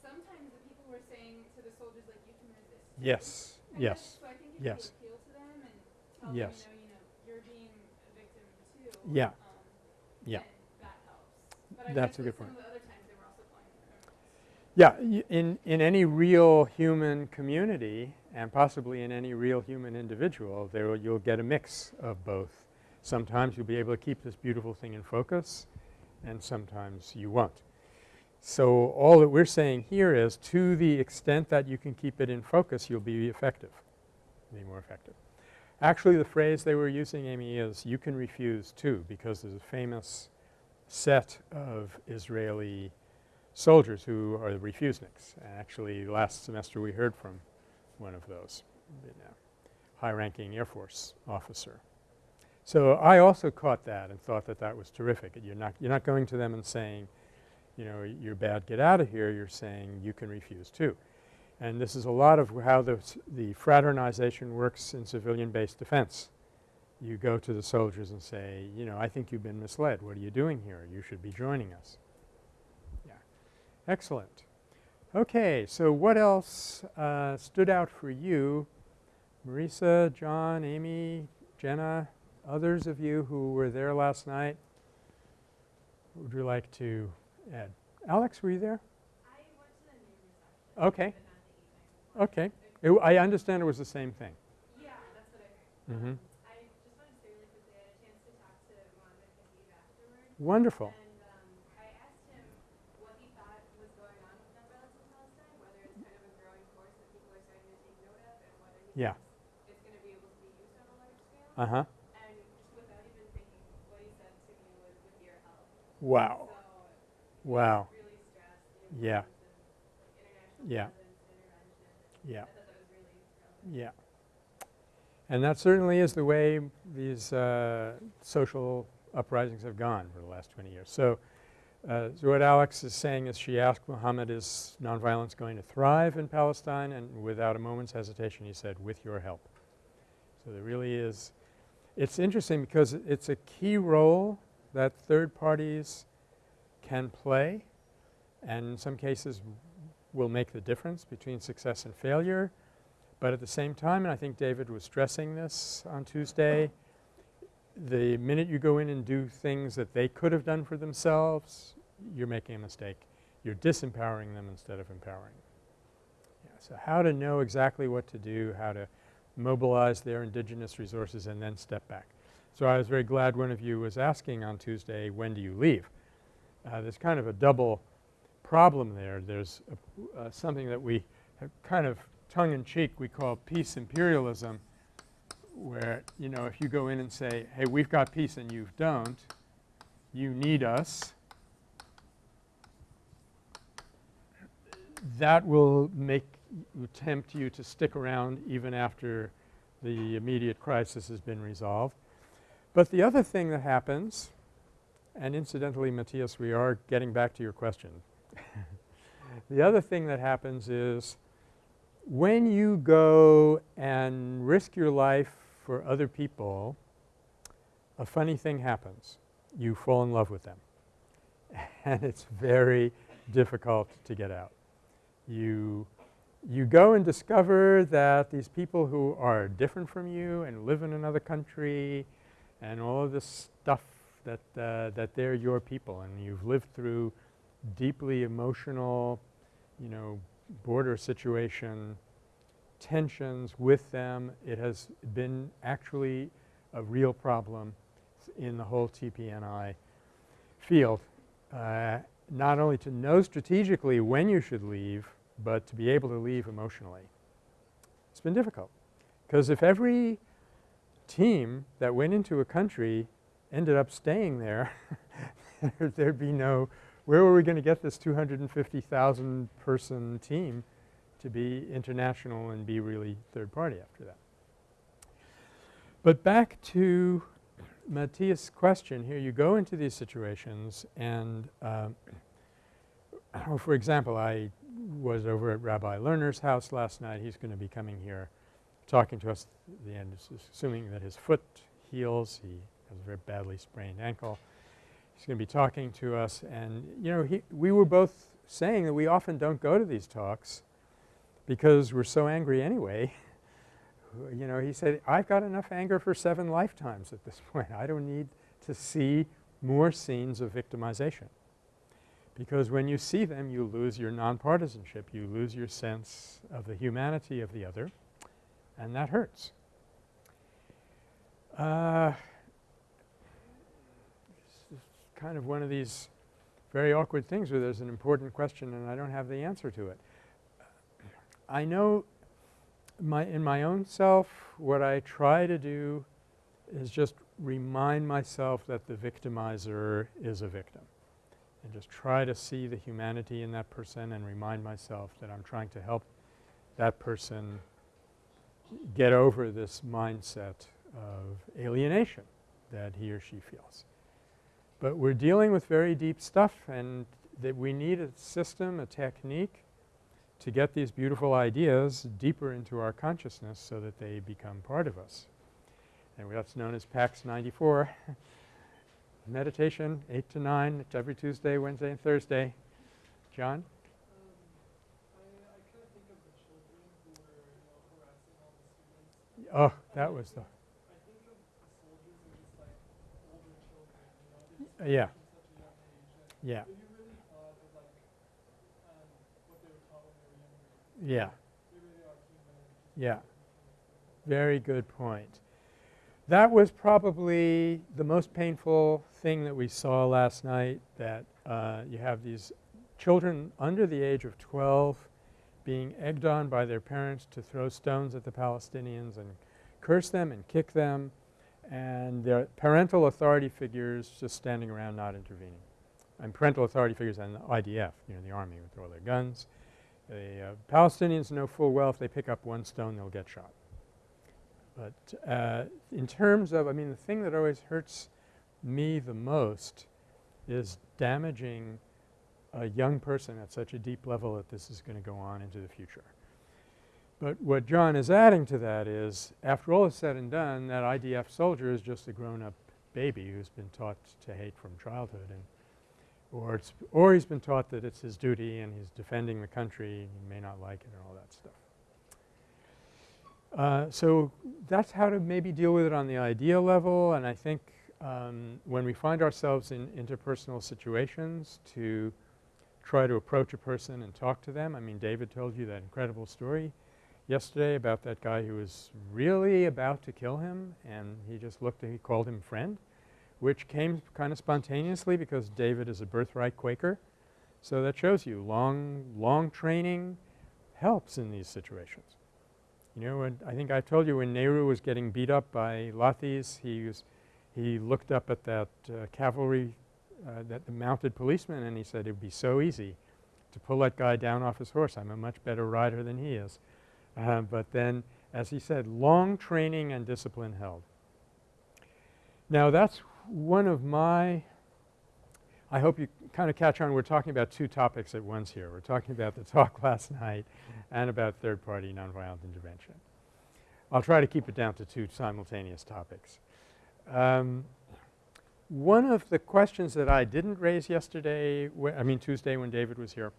[SPEAKER 5] sometimes the people were saying to the soldiers like, "You can resist."
[SPEAKER 1] Yes,
[SPEAKER 5] I
[SPEAKER 1] yes,
[SPEAKER 5] guess- So I think if
[SPEAKER 1] yes.
[SPEAKER 5] you appeal to them and tell
[SPEAKER 1] Yes.
[SPEAKER 5] them, you know, you know, you're being a victim too.
[SPEAKER 1] Yeah.
[SPEAKER 5] Um,
[SPEAKER 1] Yeah.
[SPEAKER 5] that helps. But I
[SPEAKER 1] That's a good point.
[SPEAKER 5] Some of the other times they were also calling them criminals.
[SPEAKER 1] Yeah, in, in any real human community, and possibly in any real human individual there you'll get a mix of both. Sometimes you'll be able to keep this beautiful thing in focus and sometimes you won't. So, all that we're saying here is to the extent that you can keep it in focus you'll be effective, be more effective. Actually the phrase they were using Amy is you can refuse too because there's a famous set of Israeli soldiers who are the refuseniks. Actually last semester we heard from one of those, high-ranking Air Force officer. So, I also caught that and thought that that was terrific. You're not, you're not going to them and saying, you know, you're bad, get out of here. You're saying you can refuse too. And this is a lot of how the, the fraternization works in civilian-based defense. You go to the soldiers and say, you know, I think you've been misled. What are you doing here? You should be joining us. Excellent. Okay. So, what else uh, stood out for you? Marisa, John, Amy, Jenna, others of you who were there last night, would you like to add? Alex, were you there?
[SPEAKER 3] I went to the noon
[SPEAKER 1] Okay.
[SPEAKER 3] but not the evening. one.
[SPEAKER 1] Okay. It I understand it was the same thing.
[SPEAKER 3] Yeah, that's what I heard.
[SPEAKER 1] Mm-hmm.
[SPEAKER 3] I just wanted to say really quickly, I had a chance to talk to Mohammed Khatib afterwards.
[SPEAKER 1] Wonderful.
[SPEAKER 3] And um, I asked him what he thought was going on with gun violence in Palestine, whether it's kind of a growing force that people are starting to take note of, and whether he
[SPEAKER 1] Yeah.
[SPEAKER 3] it's going to be able to be used on a large scale.
[SPEAKER 1] Uh-huh.
[SPEAKER 3] And just without even thinking, what he said to me was, with your help.
[SPEAKER 1] Wow.
[SPEAKER 3] So
[SPEAKER 1] Wow.
[SPEAKER 3] really stressed
[SPEAKER 1] Yeah.
[SPEAKER 3] importance of international
[SPEAKER 1] Yeah.
[SPEAKER 3] intervention.
[SPEAKER 1] Yeah.
[SPEAKER 3] I thought that was really.
[SPEAKER 1] Yeah. And that certainly is the way these uh, social uprisings have gone for the last 20 years. So, uh, so what Alex is saying is she asked Muhammad is nonviolence going to thrive in Palestine and without a moment's hesitation he said with your help. So there really is it's interesting because it's a key role that third parties can play and in some cases will make the difference between success and failure. But at the same time, and I think David was stressing this on Tuesday, the minute you go in and do things that they could have done for themselves, you're making a mistake. You're disempowering them instead of empowering. Yeah, so how to know exactly what to do, how to mobilize their indigenous resources and then step back. So I was very glad one of you was asking on Tuesday, when do you leave? Uh, there's kind of a double problem there. There's a, uh, something that we kind of tongue in cheek we call peace imperialism where, you know, if you go in and say, hey, we've got peace and you don't, you need us, that will make tempt you to stick around even after the immediate crisis has been resolved. But the other thing that happens, and incidentally, Matthias, we are getting back to your question. *laughs* the other thing that happens is when you go and risk your life for other people, a funny thing happens. You fall in love with them. *laughs* and it's very difficult to get out. You, you go and discover that these people who are different from you and live in another country and all of this stuff that, uh, that they're your people and you've lived through deeply emotional, you know, border situation tensions with them. It has been actually a real problem in the whole TPNI field. Uh, not only to know strategically when you should leave, but to be able to leave emotionally. It's been difficult because if every team that went into a country ended up staying there, *laughs* there'd be no where were we going to get this 250,000 person team to be international and be really third party after that. But back to Matthias' question here, you go into these situations and um, for example, I was over at Rabbi Lerner's house last night. He's going to be coming here talking to us at the end, assuming that his foot heals. He has a very badly sprained ankle. He's going to be talking to us and you know he we were both saying that we often don't go to these talks because we're so angry anyway. *laughs* you know, he said, I've got enough anger for seven lifetimes at this *laughs* point. I don't need to see more scenes of victimization. Because when you see them, you lose your nonpartisanship. You lose your sense of the humanity of the other. and that hurts. Uh, is kind of one of these very awkward things where there's an important question and I don't have the answer to it. I know my in my own self what I try to do is just remind myself that the victimizer is a victim and just try to see the humanity in that person and remind myself that I'm trying to help that person get over this mindset of alienation that he or she feels. But we're dealing with very deep stuff and that we need a system, a technique to get these beautiful ideas deeper into our consciousness so that they become part of us. And that's known as PACS 94. *laughs* Meditation 8 to 9 it's every Tuesday, Wednesday and Thursday. John? Oh, that was the
[SPEAKER 2] yeah, think
[SPEAKER 1] yeah, yeah. Very good point. That was probably the most painful thing that we saw last night that uh, you have these children under the age of 12 being egged on by their parents to throw stones at the Palestinians and curse them and kick them and their parental authority figures just standing around not intervening. And parental authority figures and the IDF, you know, the army with all their guns. The uh, Palestinians know full well if they pick up one stone they'll get shot. But uh, in terms of, I mean, the thing that always hurts me the most is damaging a young person at such a deep level that this is going to go on into the future. But what John is adding to that is, after all is said and done, that IDF soldier is just a grown-up baby who's been taught to hate from childhood and or it's or he's been taught that it's his duty and he's defending the country and he may not like it and all that stuff. Uh, so that's how to maybe deal with it on the idea level and I think um, when we find ourselves in interpersonal situations to try to approach a person and talk to them. I mean David told you that incredible story yesterday about that guy who was really about to kill him and he just looked and he called him friend which came kind of spontaneously because David is a birthright Quaker. So that shows you long, long training helps in these situations. You know, when I think I told you when Nehru was getting beat up by Lathis, he was he looked up at that uh, cavalry, uh, that the mounted policeman and he said it would be so easy to pull that guy down off his horse. I'm a much better rider than he is. Uh, but then as he said, long training and discipline held. Now that's one of my I hope you kind of catch on we're talking about two topics at once here. We're talking about the talk *laughs* last night and about third party nonviolent intervention. I'll try to keep it down to two simultaneous topics. Um, one of the questions that I didn't raise yesterday I mean Tuesday when David was here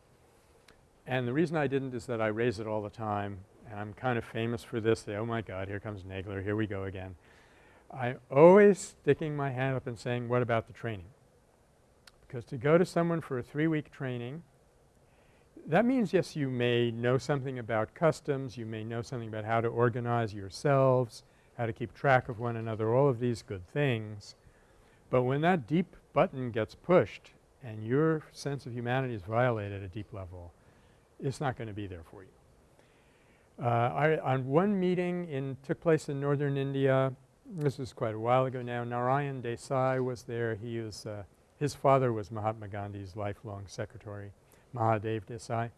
[SPEAKER 1] and the reason I didn't is that I raise it all the time and I'm kind of famous for this. Oh my God, here comes Nagler, here we go again. I'm always sticking my hand up and saying, what about the training? Because to go to someone for a three-week training, that means, yes, you may know something about customs, you may know something about how to organize yourselves, how to keep track of one another, all of these good things. But when that deep button gets pushed and your sense of humanity is violated at a deep level, it's not going to be there for you. Uh, I, on one meeting in took place in northern India, this was quite a while ago now, Narayan Desai was there. He uh, his father was Mahatma Gandhi's lifelong secretary, Mahadev Desai.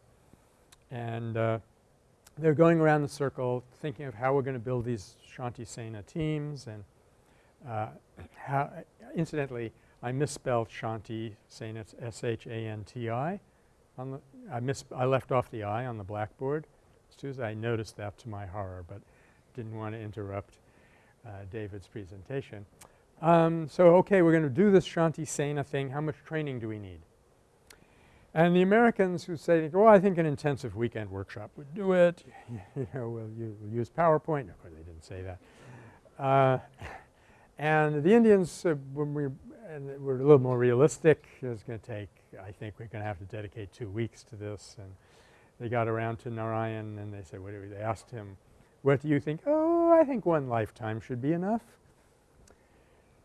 [SPEAKER 1] And uh, they're going around the circle thinking of how we're going to build these Shanti Sena teams and uh, how incidentally, I misspelled Shanti Sena, it's S-H-A-N-T-I. On the I I left off the I on the blackboard. As soon as I noticed that to my horror, but didn't want to interrupt David's presentation. Um, so, okay, we're going to do this Shanti Sena thing. How much training do we need? And the Americans who say, well, I think an intensive weekend workshop would do it. *laughs* you know, we'll, we'll, use PowerPoint. Of course, they didn't say that. Uh, and the Indians, uh, when we were a little more realistic, it was going to take, I think we're going to have to dedicate two weeks to this. And they got around to Narayan and they said, what do we, they asked him, What do you think? Oh, I think one lifetime should be enough.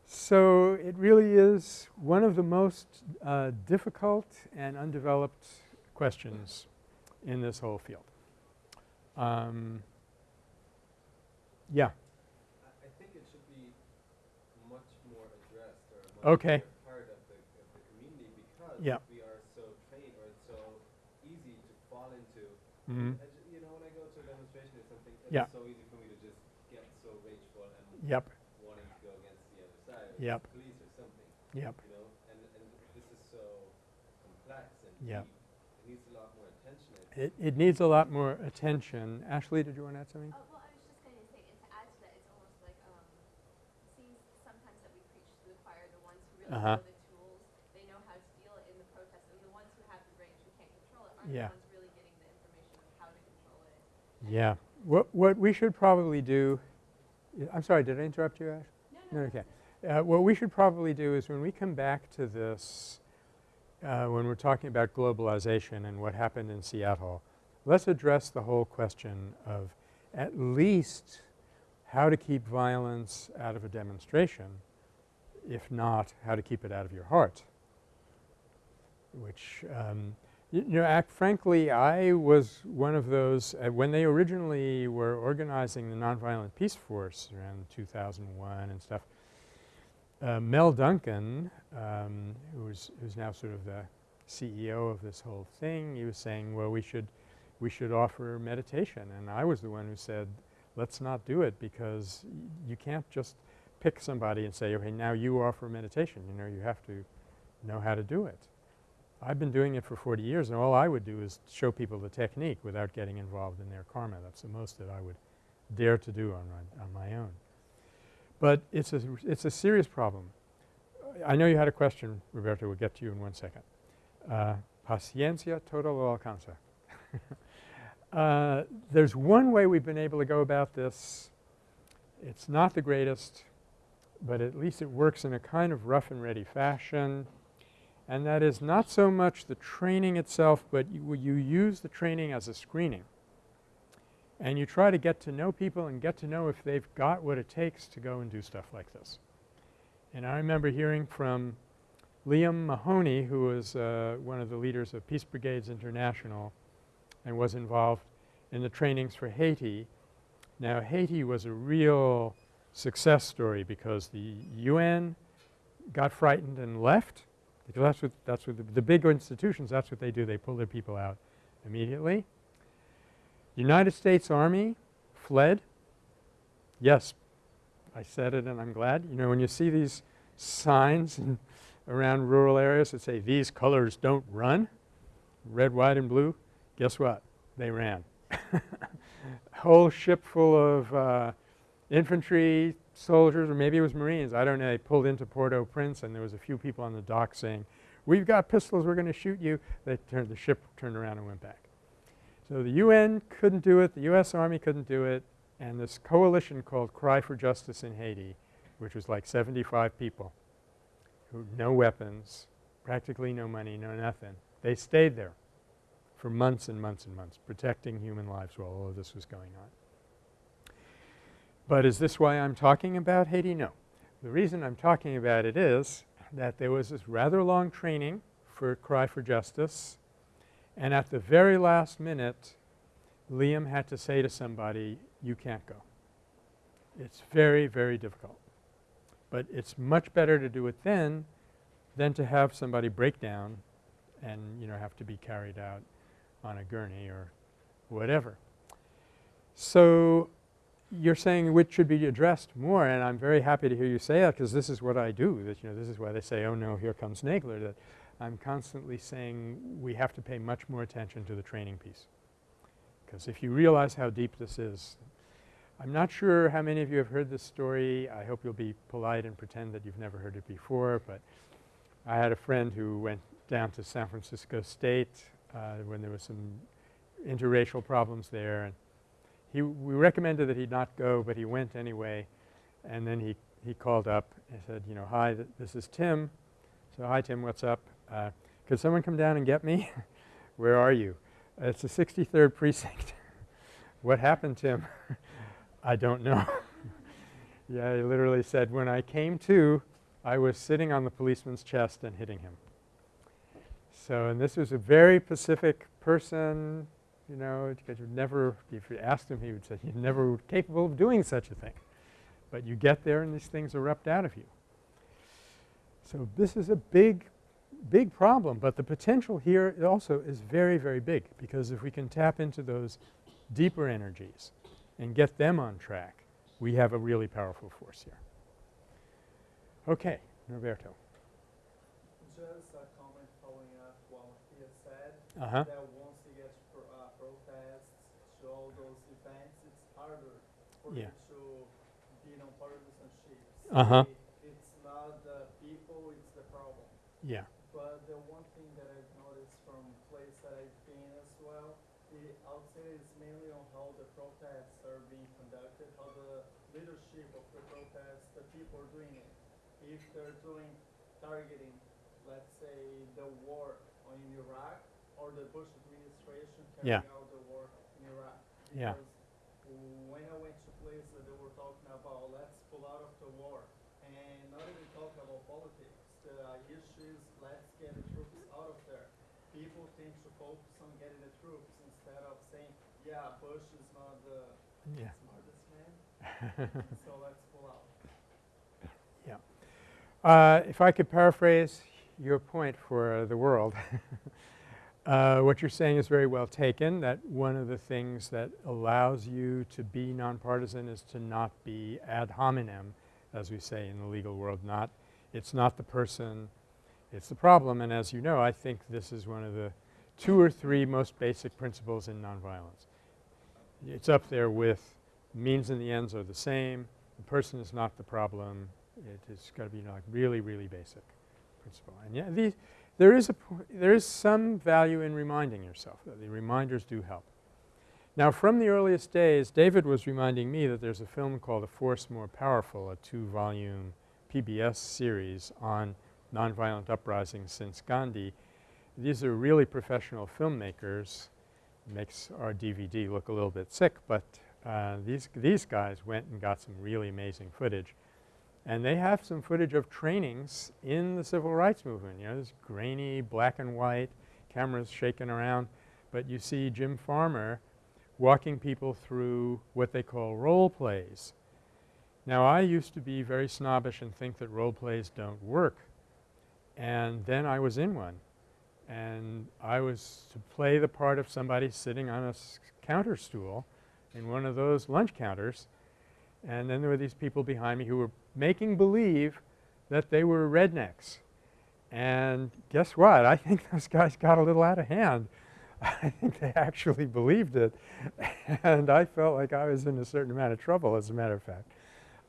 [SPEAKER 1] So it really is one of the most uh, difficult and undeveloped questions in this whole field. Um, yeah.
[SPEAKER 4] I, think it should be much more addressed or much
[SPEAKER 1] Okay.
[SPEAKER 4] part of the, of the community because
[SPEAKER 1] Yeah.
[SPEAKER 4] we are so trained or it's so easy to fall into.
[SPEAKER 1] Mhm.
[SPEAKER 4] I ju- you know, when I go to a demonstration or something, it's
[SPEAKER 1] Yeah.
[SPEAKER 4] so easy for me to just get so rageful and
[SPEAKER 1] Yep.
[SPEAKER 4] wanting to go against the other side, or
[SPEAKER 1] Yep.
[SPEAKER 4] the police or something.
[SPEAKER 1] Yep.
[SPEAKER 4] You know, and and this is so complex and
[SPEAKER 1] Yep.
[SPEAKER 4] deep. It needs a lot more attention.
[SPEAKER 1] It, it needs a lot more attention. Ashley, did you want to add something?
[SPEAKER 3] Oh, well, I was just going to say, and to add to that, it's almost like, um, it seems sometimes that we preach to the choir, the ones who really
[SPEAKER 1] Uh-huh.
[SPEAKER 3] know the tools, they know how to deal in the protest, and the ones who have the rage who can't control it aren't
[SPEAKER 1] Yeah.
[SPEAKER 3] the ones really getting the information of how to control it.
[SPEAKER 1] Yeah. What, what we should probably do – I'm sorry, did I interrupt you, Ash?
[SPEAKER 3] No,
[SPEAKER 1] No, okay. Uh, what we should probably do is when we come back to this, uh, when we're talking about globalization and what happened in Seattle, let's address the whole question of at least how to keep violence out of a demonstration, if not how to keep it out of your heart, which um, you know, act frankly, I was one of those uh, when they originally were organizing the Nonviolent Peaceforce around 2001 and stuff. Uh, Mel Duncan, um, who's who's now sort of the CEO of this whole thing, he was saying, well, we should we should offer meditation, and I was the one who said, let's not do it because you can't just pick somebody and say, okay, now you offer meditation. You know, you have to know how to do it. I've been doing it for 40 years and all I would do is show people the technique without getting involved in their karma. That's the most that I would dare to do on my, on my own. But it's a, it's a serious problem. I know you had a question, Roberto. We'll get to you in one second. Uh, paciencia todo lo alcanza. *laughs* uh, there's one way we've been able to go about this. It's not the greatest, but at least it works in a kind of rough and ready fashion and that is not so much the training itself, but you, you use the training as a screening. And you try to get to know people and get to know if they've got what it takes to go and do stuff like this. And I remember hearing from Liam Mahony, who was uh, one of the leaders of Peace Brigades International and was involved in the trainings for Haiti. Now Haiti was a real success story because the UN got frightened and left because that's what that's what the, the big institutions that's what they do they pull their people out immediately. United States Army fled. Yes, I said it and I'm glad. You know when you see these signs around rural areas that say these colors don't run, red, white and blue, guess what? They ran. *laughs* Whole ship full of uh, infantry, soldiers, or maybe it was Marines, I don't know, they pulled into Port-au-Prince and there was a few people on the dock saying, we've got pistols, we're going to shoot you. They turned, the ship turned around and went back. So the UN couldn't do it, the US Army couldn't do it, and this coalition called Cry for Justice in Haiti, which was like 75 people, who had no weapons, practically no money, no nothing. They stayed there for months and months and months, protecting human lives while all of this was going on. But is this why I'm talking about Haiti? No. The reason I'm talking about it is that there was this rather long training for Cry for Justice, and at the very last minute, Liam had to say to somebody, you can't go. It's very, very difficult. But it's much better to do it then than to have somebody break down and, you know, have to be carried out on a gurney or whatever. So you're saying which should be addressed more, and I'm very happy to hear you say that because this is what I do. That you know, this is why they say, "Oh no, here comes Nagler." That I'm constantly saying we have to pay much more attention to the training piece, because if you realize how deep this is, I'm not sure how many of you have heard this story. I hope you'll be polite and pretend that you've never heard it before. But I had a friend who went down to San Francisco State uh, when there was some interracial problems there, and he we recommended that he not go, but he went anyway. And then he, he called up and said, you know, hi, th this is Tim. So, hi Tim, what's up? Uh, could someone come down and get me? *laughs* Where are you? Uh, it's the 63rd precinct. *laughs* what happened, Tim? *laughs* I don't know. yeah, he literally said, when I came to, I was sitting on the policeman's chest and hitting him. So, and this was a very pacific person, you know, because you never, if you asked him, he would say, you're never capable of doing such a thing. But you get there and these things erupt out of you. So this is a big, big problem, but the potential here also is very, very big because if we can tap into those deeper energies and get them on track, we have a really powerful force here. Okay, Norberto.
[SPEAKER 2] Just a comment following up what he had said,
[SPEAKER 1] Uh-huh.
[SPEAKER 2] that once he gets pro- uh, protests, to all those events, it's harder for
[SPEAKER 1] Yeah.
[SPEAKER 2] to be on partisanship.
[SPEAKER 1] Uh-huh.
[SPEAKER 2] It's not the people, it's the problem.
[SPEAKER 1] Yeah.
[SPEAKER 2] But the one thing that I've noticed from place that I've been as well, the, I would say it's mainly on how the protests are being conducted, how the leadership of the protests, the people are doing it. If they're doing targeting, let's say, the war on in Iraq or the Bush administration
[SPEAKER 1] Yeah.
[SPEAKER 2] carrying out the war in Iraq.
[SPEAKER 1] Yeah.
[SPEAKER 2] Because when I went to places, they were talking about let's pull out of the war, and not even talk about politics. The issue is let's get the troops out of there. People tend to focus on getting the troops instead of saying, yeah, Bush is not the
[SPEAKER 1] Yeah.
[SPEAKER 2] smartest man, *laughs* so let's pull out.
[SPEAKER 1] Uh, if I could paraphrase your point for the world, *laughs* uh, what you're saying is very well taken, that one of the things that allows you to be nonpartisan is to not be ad hominem, as we say in the legal world, not it's not the person, it's the problem. And as you know, I think this is one of the two or three most basic principles in nonviolence. It's up there with means and the ends are the same, the person is not the problem, it has got to be like really, really basic principle. And yeah, these, there is a there is some value in reminding yourself. The reminders do help. Now, from the earliest days, David was reminding me that there's a film called A Force More Powerful, a two-volume PBS series on nonviolent uprisings since Gandhi. These are really professional filmmakers. Makes our DVD look a little bit sick, but uh, these these guys went and got some really amazing footage. And they have some footage of trainings in the civil rights movement. You know, this grainy black and white, cameras shaking around. But you see Jim Farmer walking people through what they call role plays. Now, I used to be very snobbish and think that role plays don't work. And then I was in one. And I was to play the part of somebody sitting on a counter stool in one of those lunch counters. And then there were these people behind me who were making believe that they were rednecks. And guess what? I think *laughs* those guys got a little out of hand. I think they actually believed it. and I felt like I was in a certain amount of trouble, as a matter of fact.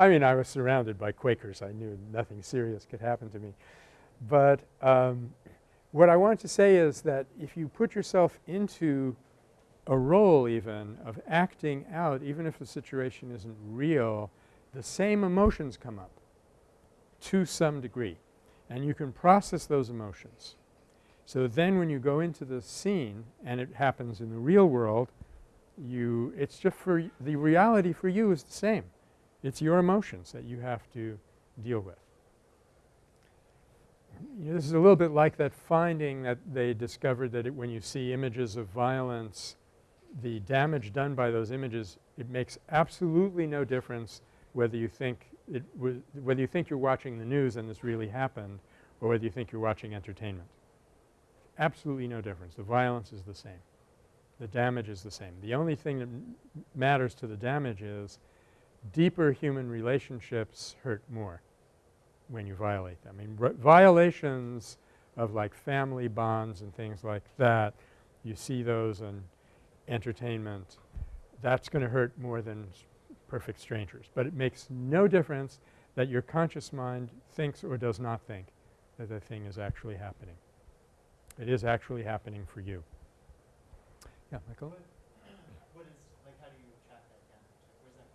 [SPEAKER 1] I mean, I was surrounded by Quakers. I knew nothing serious could happen to me. But um, what I wanted to say is that if you put yourself into a role even of acting out, even if the situation isn't real, the same emotions come up to some degree. And you can process those emotions. So then when you go into the scene and it happens in the real world, you it's just for the reality for you is the same. It's your emotions that you have to deal with. You know, this is a little bit like that finding that they discovered that when you see images of violence, the damage done by those images, it makes absolutely no difference whether you think it whether you think you're watching the news and this really happened or whether you think you're watching entertainment. Absolutely no difference. The violence is the same. The damage is the same. The only thing that matters to the damage is deeper human relationships hurt more when you violate them. I mean, violations of like family bonds and things like that, you see those in entertainment, that's going to hurt more than perfect strangers. But it makes no difference that your conscious mind thinks or does not think that the thing is actually happening. It is actually happening for you. Yeah, Michael?
[SPEAKER 6] What is, like, how do you track that damage? Where's that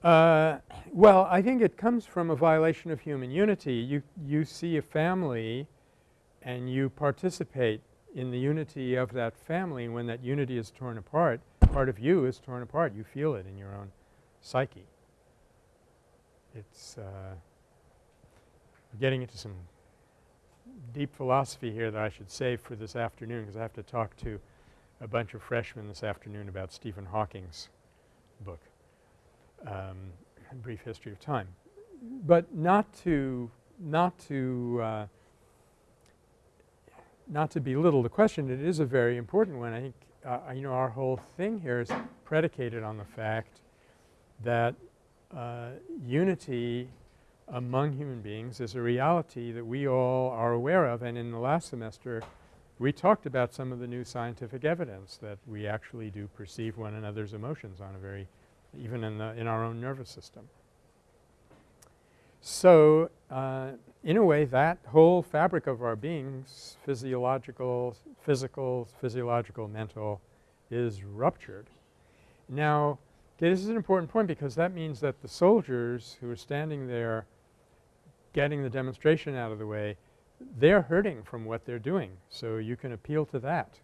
[SPEAKER 6] coming from?
[SPEAKER 1] Uh, well, I think it comes from a violation of human unity. You, you see a family and you participate in the unity of that family. And when that unity is torn apart, part of you is torn apart. You feel it in your own psyche. It's uh, getting into some deep philosophy here that I should save for this afternoon because I have to talk to a bunch of freshmen this afternoon about Stephen Hawking's book, um, Brief History of Time. But not to not to uh, not to belittle the question, it is a very important one. I think uh, you know our whole thing here is predicated on the fact that uh, unity among human beings is a reality that we all are aware of and in the last semester we talked about some of the new scientific evidence that we actually do perceive one another's emotions on a very even in the in our own nervous system. So, uh, in a way that whole fabric of our beings physiological, physical, physiological, mental is ruptured. Now, this is an important point because that means that the soldiers who are standing there getting the demonstration out of the way, they're hurting from what they're doing. So, you can appeal to that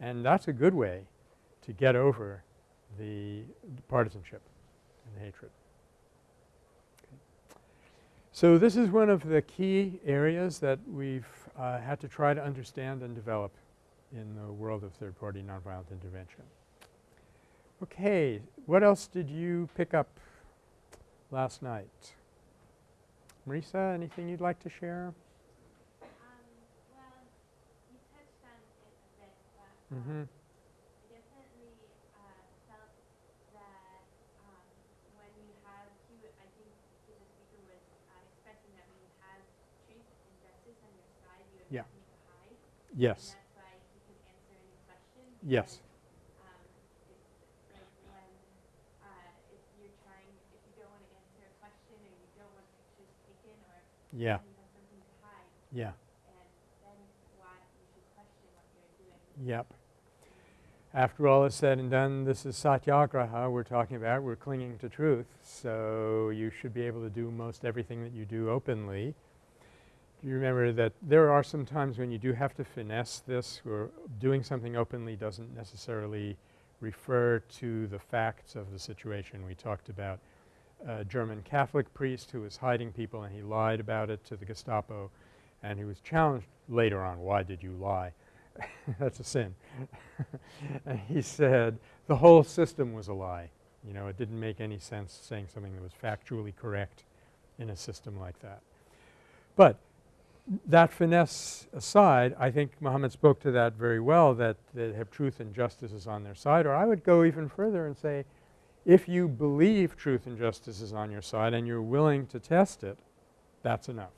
[SPEAKER 1] and that's a good way to get over the partisanship and hatred. So, this is one of the key areas that we've uh, had to try to understand and develop in the world of third party nonviolent intervention. Okay, what else did you pick up last night? Marisa, anything you'd like to share?
[SPEAKER 3] Um, well, you touched on it a bit, but
[SPEAKER 1] Mm-hmm.
[SPEAKER 3] I definitely uh, you're doing.
[SPEAKER 1] Yep. After all is said and done, this is satyagraha we're talking about. We're clinging to truth. So, you should be able to do most everything that you do openly. You remember that there are some times when you do have to finesse this or doing something openly doesn't necessarily refer to the facts of the situation. We talked about a German Catholic priest who was hiding people and he lied about it to the Gestapo and he was challenged later on, why did you lie? *laughs* That's a sin. *laughs* and he said the whole system was a lie. You know, it didn't make any sense saying something that was factually correct in a system like that. But that finesse aside, I think Muhammad spoke to that very well that they have truth and justice is on their side. Or I would go even further and say if you believe truth and justice is on your side and you're willing to test it, that's enough.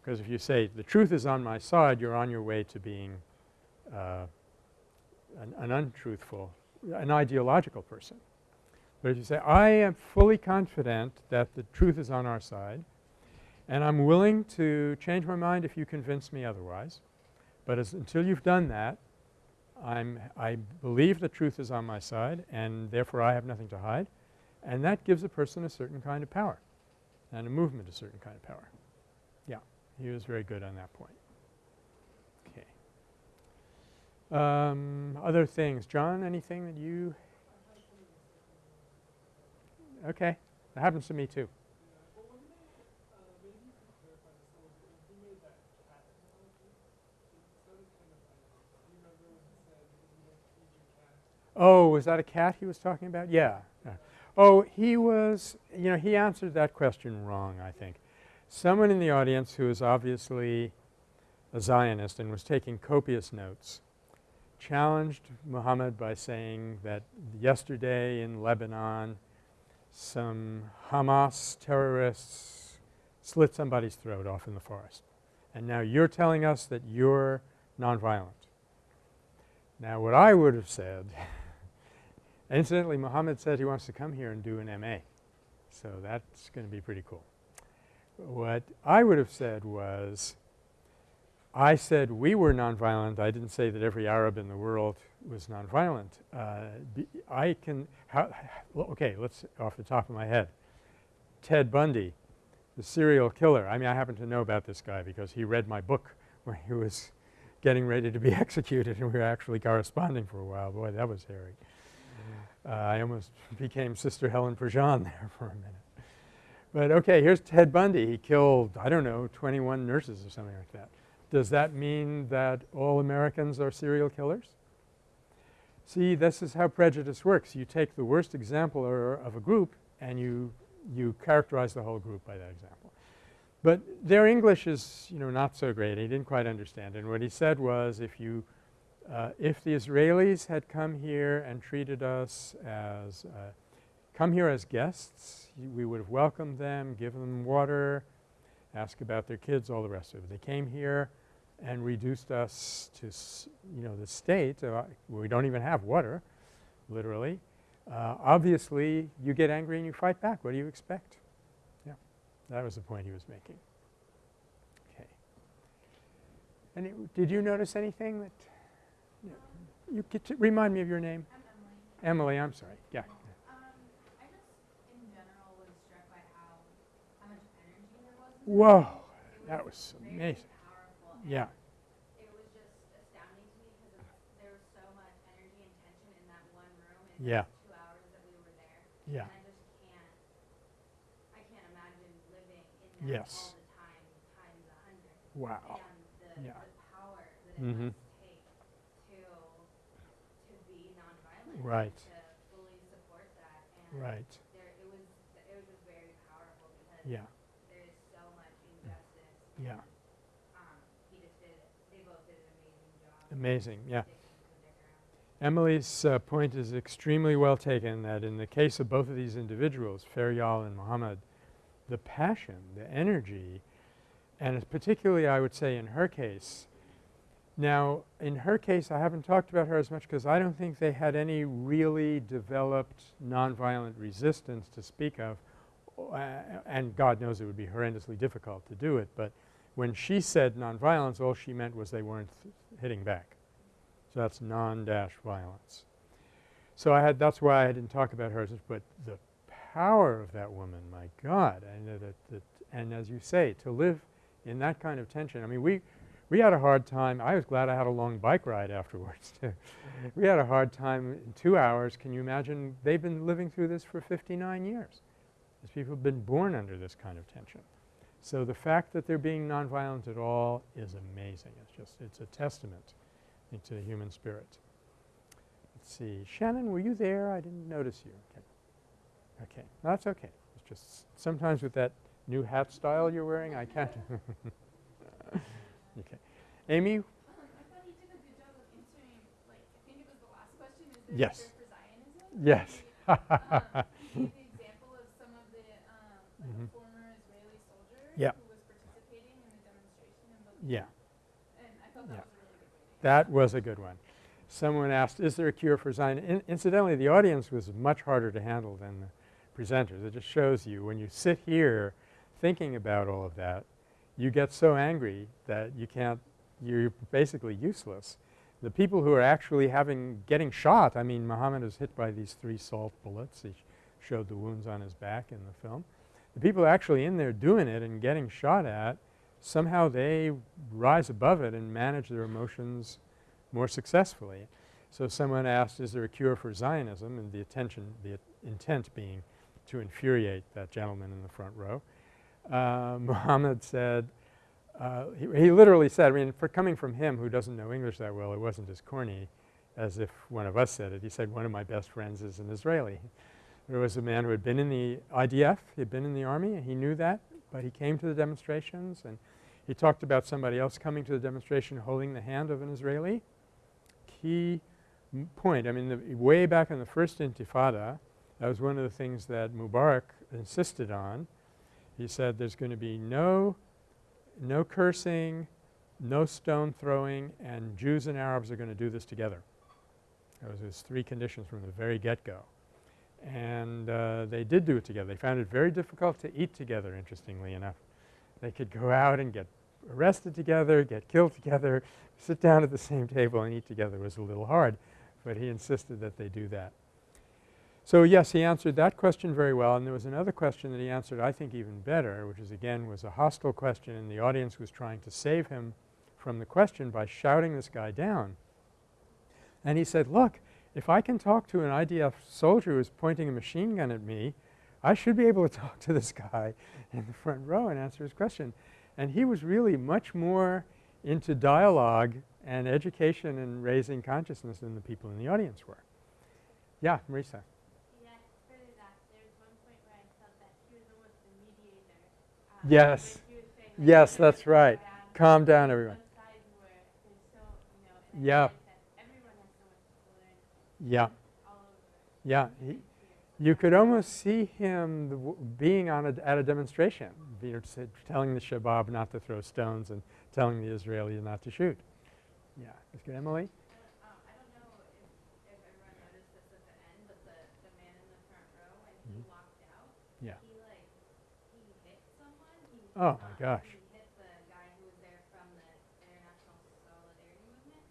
[SPEAKER 1] Because if you say the truth is on my side, you're on your way to being uh, an, an untruthful, an ideological person. But if you say I am fully confident that the truth is on our side and I'm willing to change my mind if you convince me otherwise, but as until you've done that, I'm I believe the truth is on my side and therefore I have nothing to hide and that gives a person a certain kind of power and a movement a certain kind of power. Yeah, he was very good on that point. Okay. Um, other things. John, anything that you Okay. That happens to me too. Oh, was that a cat he was talking about? Yeah. Oh, he was, you know, he answered that question wrong, I think. Someone in the audience who is obviously a Zionist and was taking copious notes challenged Muhammad by saying that yesterday in Lebanon some Hamas terrorists slit somebody's throat off in the forest. And now you're telling us that you're nonviolent. Now what I would have said *laughs* incidentally Muhammad said he wants to come here and do an MA. So that's going to be pretty cool. What I would have said was I said we were nonviolent. I didn't say that every Arab in the world was nonviolent. Uh, I can okay, let's off the top of my head. Ted Bundy, the serial killer. I mean, I happen to know about this guy because he read my book when he was getting ready to be *laughs* executed and we were actually corresponding for a while. Boy, that was hairy. Uh, I almost *laughs* became Sister Helen Prejean there *laughs* for a minute. But okay, here's Ted Bundy. He killed, I don't know, 21 nurses or something like that. Does that mean that all Americans are serial killers? See, this is how prejudice works. You take the worst example of a group and you, you characterize the whole group by that example. But their English is, you know, not so great. He didn't quite understand. And what he said was if you uh, if the Israelis had come here and treated us as uh, come here as guests, we would have welcomed them, given them water, asked about their kids, all the rest of it. They came here and reduced us to, you know, the state uh, where we don't even have water, literally. Uh, obviously, you get angry and you fight back. What do you expect? Yeah, that was the point he was making. Okay. Any, did you notice anything that you to remind me of your name?
[SPEAKER 5] I'm Emily.
[SPEAKER 1] Emily, I'm sorry. Yeah.
[SPEAKER 5] Um, I just, in general, was struck by how, how much energy there was. in the
[SPEAKER 1] Whoa, that
[SPEAKER 5] was
[SPEAKER 1] amazing. Yeah.
[SPEAKER 5] It was just astounding to me because there was so much energy and tension in that one room in
[SPEAKER 1] Yeah.
[SPEAKER 5] the two hours that we were there.
[SPEAKER 1] Yeah.
[SPEAKER 5] And I just can't, I can't imagine living in that
[SPEAKER 1] Yes.
[SPEAKER 5] all the time times a hundred.
[SPEAKER 1] Wow.
[SPEAKER 5] And the,
[SPEAKER 1] Yeah.
[SPEAKER 5] the power that it
[SPEAKER 1] Mhm.
[SPEAKER 5] must take to, to be nonviolent.
[SPEAKER 1] Right.
[SPEAKER 5] To fully support that. And
[SPEAKER 1] Right.
[SPEAKER 5] there, it was, it was just very powerful because
[SPEAKER 1] Yeah.
[SPEAKER 5] there is so much injustice.
[SPEAKER 1] Yeah.
[SPEAKER 5] Um, he just did, they both did an amazing job.
[SPEAKER 1] Amazing. Yeah.
[SPEAKER 5] sticking to their ground.
[SPEAKER 1] Emily's uh, point is extremely well taken that in the case of both of these individuals, Feryal and Muhammad, the passion, the energy, and particularly I would say in her case. Now, in her case, I haven't talked about her as much because I don't think they had any really developed nonviolent resistance to speak of, uh, and God knows it would be horrendously difficult to do it. But when she said nonviolence, all she meant was they weren't hitting back. So that's non-dash violence. So I had that's why I didn't talk about hers, but the power of that woman, my God, and that, that and as you say, to live in that kind of tension. I mean, we we had a hard time. I was glad I had a long bike ride afterwards too. *laughs* we had a hard time in 2 hours. Can you imagine they've been living through this for 59 years. These people have been born under this kind of tension. So the fact that they're being nonviolent at all is amazing. It's just it's a testament to the human spirit. Let's see. Shannon, were you there? I didn't notice you. Okay. Okay. That's okay. It's just sometimes with that new hat style you're wearing, I can't. *laughs* okay. Amy?
[SPEAKER 5] Um, I thought he did a good job of answering, like, I think it was the last question, is there
[SPEAKER 1] Yes.
[SPEAKER 5] for
[SPEAKER 1] Yes. *laughs*
[SPEAKER 5] Um, he the example of some of the, um, like mm-hmm. former Israeli soldier
[SPEAKER 1] Yeah.
[SPEAKER 5] who was participating in the demonstration
[SPEAKER 1] yeah.
[SPEAKER 5] And I thought that
[SPEAKER 1] Yeah.
[SPEAKER 5] was a really good way to
[SPEAKER 1] That was a good one. Someone asked, is there a cure for Zionism? In incidentally, the audience was much harder to handle than the presenters. It just shows you when you sit here thinking about all of that, you get so angry that you can't – you're basically useless. The people who are actually having – getting shot, I mean, Muhammad was hit by these three salt bullets. He sh showed the wounds on his back in the film. The people actually in there doing it and getting shot at, somehow they rise above it and manage their emotions more successfully. So someone asked, is there a cure for Zionism? And the attention, the intent being to infuriate that gentleman in the front row. Uh, *laughs* Muhammad said, uh, he, he literally said, I mean, for coming from him who doesn't know English that well, it wasn't as corny as if one of us said it. He said, one of my best friends is an Israeli. There was a man who had been in the IDF, he had been in the army, and he knew that, but he came to the demonstrations and he talked about somebody else coming to the demonstration holding the hand of an Israeli. Key point, I mean, the, way back in the first Intifada, that was one of the things that Mubarak insisted on. He said there's going to be no, no cursing, no stone throwing, and Jews and Arabs are going to do this together. That was his three conditions from the very get-go. And uh, they did do it together. They found it very difficult to eat together, interestingly enough. They could go out and get arrested together, get killed together, sit down at the same table and eat together. Was a little hard, but he insisted that they do that. So yes, he answered that question very well. And there was another question that he answered I think even better, which is again was a hostile question and the audience was trying to save him from the question by shouting this guy down. And he said, look, if I can talk to an IDF soldier who's pointing a machine gun at me, I should be able to *laughs* talk to this guy in the front row and answer his question. And he was really much more into dialogue and education and raising consciousness than the people in the audience were. Yeah, Marisa.
[SPEAKER 7] Yeah, further that, there was one point where I felt that he was almost the mediator. um,
[SPEAKER 1] Yes.
[SPEAKER 7] he was saying,
[SPEAKER 1] Yes, that's right.
[SPEAKER 7] calm down.
[SPEAKER 1] Everyone.
[SPEAKER 7] One side where there's so, you know, and I
[SPEAKER 1] Yeah.
[SPEAKER 7] realized that everyone has so much to learn
[SPEAKER 1] Yeah, yeah. He, you could almost see him being on a, at a demonstration, telling the Shabab not to throw stones and telling the Israelis not to shoot. Yeah, that's good. Emily?
[SPEAKER 3] Um, I don't know if, if everyone noticed this at the end, but the, the man in the front row, when he
[SPEAKER 1] Mhm.
[SPEAKER 3] walked out,
[SPEAKER 1] Yeah.
[SPEAKER 3] he like, he hit someone, he.
[SPEAKER 1] Oh my
[SPEAKER 3] um,
[SPEAKER 1] gosh.
[SPEAKER 3] He hit the guy who was there from the International my gosh.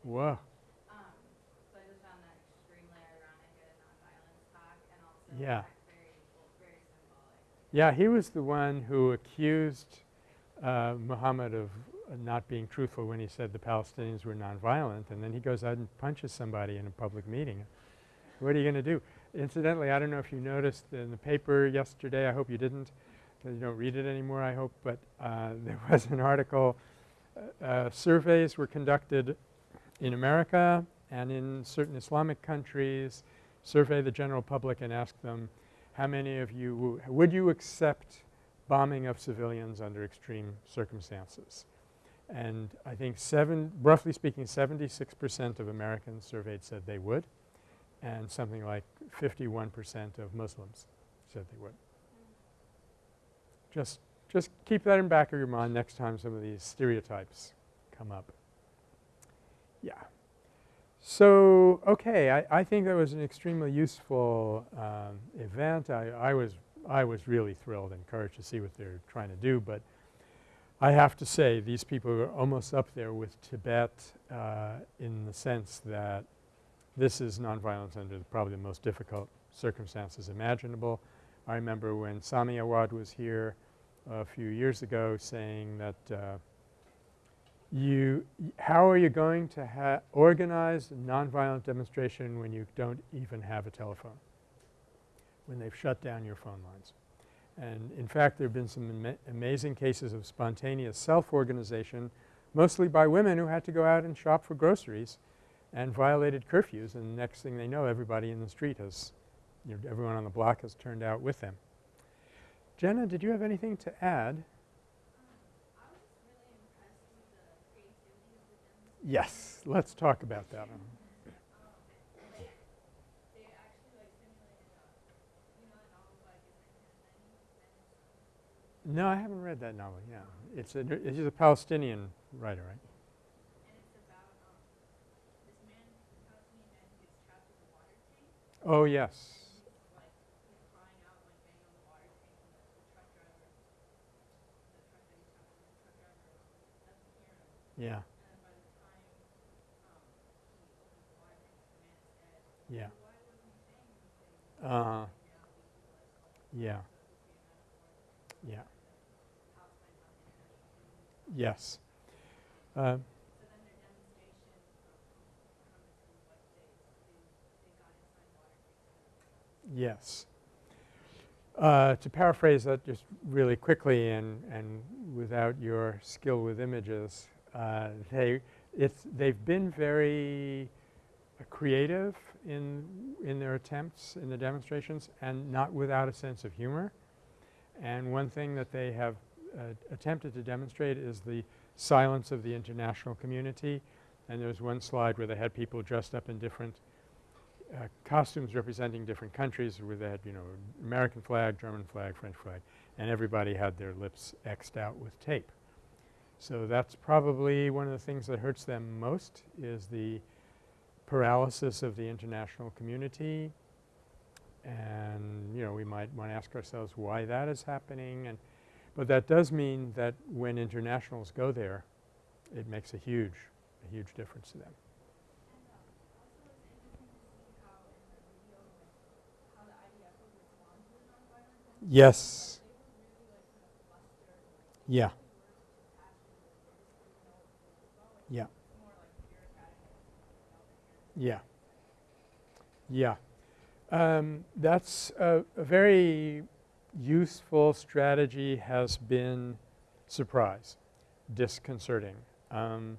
[SPEAKER 1] Whoa.
[SPEAKER 3] Um, so I just found that extremely ironic at a nonviolence talk and also
[SPEAKER 1] Yeah.
[SPEAKER 3] very, very symbolic.
[SPEAKER 1] Yeah, he was the one who accused uh, Muhammad of not being truthful when he said the Palestinians were nonviolent, and then he goes out and punches somebody in a public meeting. What are you going to do? Incidentally, I don't know if you noticed in the paper yesterday, I hope you didn't, that you don't read it anymore, I hope, but uh, *laughs* there was an article, uh, uh, surveys were conducted in America and in certain Islamic countries, survey the general public and ask them, how many of you would you accept bombing of civilians under extreme circumstances? And I think seven, roughly speaking, 76 percent of Americans surveyed said they would, and something like 51 percent of Muslims said they would. Just, just keep that in the back of your mind next time some of these stereotypes come up. Yeah. So, okay, I, I think that was an extremely useful um, event. I, I was I was really thrilled and encouraged to see what they're trying to do, but I have to say these people are almost up there with Tibet uh, in the sense that this is nonviolence under the, probably the most difficult circumstances imaginable. I remember when Sami Awad was here a few years ago saying that uh, you – how are you going to organize a nonviolent demonstration when you don't even have a telephone? When they've shut down your phone lines. And in fact, there have been some ama- amazing cases of spontaneous self-organization, mostly by women who had to go out and shop for groceries and violated curfews. And next thing they know, everybody in the street has, you know, everyone on the block has turned out with them. Jenna, did you have anything to add?
[SPEAKER 3] I was just really impressed with the creativity of the demonstration.
[SPEAKER 1] Yes, let's talk about that. one.
[SPEAKER 3] They actually like simulated a, you know, the novel by Ghassan Kanafani, Men in Sun.
[SPEAKER 1] No, I haven't read that novel. Yeah, it's a he's a Palestinian writer, right?
[SPEAKER 3] And it's about um, man, Palestinian man they, they, they got inside water tanks.
[SPEAKER 1] Yes. Uh, to paraphrase that just really quickly and, and without your skill with images, uh, they, it's, they've been very uh, creative in, in their attempts in the demonstrations and not without a sense of humor. And one thing that they have uh, attempted to demonstrate is the silence of the international community. And there's one slide where they had people dressed up in different uh, costumes representing different countries where they had, you know, American flag, German flag, French flag, and everybody had their lips X'd out with tape. So that's probably one of the things that hurts them most is the paralysis of the international community. And, you know, we might want to ask ourselves why that is happening. And but that does mean that when internationals go there, it makes a huge, a huge difference to them. Yes.
[SPEAKER 3] um,
[SPEAKER 1] Yeah. Yeah. Um, that's a, a very useful strategy has been surprise, disconcerting. Um,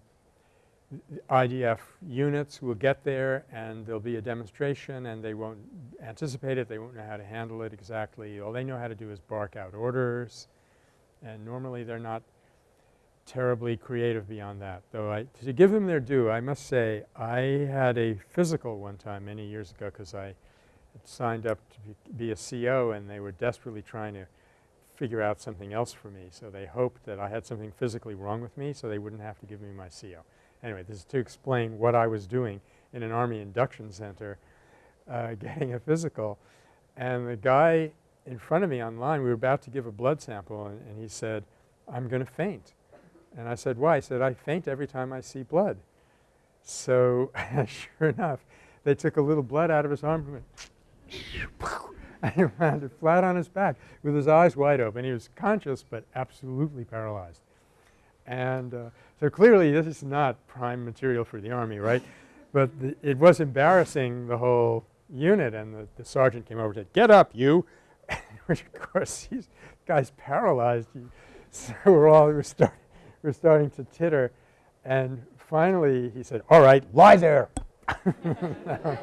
[SPEAKER 1] IDF units will get there and there'll be a demonstration and they won't anticipate it, they won't know how to handle it exactly. All they know how to do is bark out orders and normally they're not terribly creative beyond that. Though I to give them their due, I must say I had a physical one time many years ago because I signed up to be, be a CO and they were desperately trying to figure out something else for me. So they hoped that I had something physically wrong with me so they wouldn't have to give me my CO. Anyway, this is to explain what I was doing in an Army induction center uh, *laughs* getting a physical. And the guy in front of me online, we were about to give a blood sample and, and he said, I'm going to faint. And I said, why? He said, I faint every time I see blood. So *laughs* sure enough, they took a little blood out of his arm and *laughs* he landed flat on his back with his eyes wide open. He was conscious but absolutely paralyzed. And uh, so clearly this is not prime material for the Army, right? but it was embarrassing the whole unit and the, the sergeant came over and said, get up you, *laughs* which of course he's guy's paralyzed. So we're all, we're, we're starting to titter and finally he said, all right, lie there. *laughs*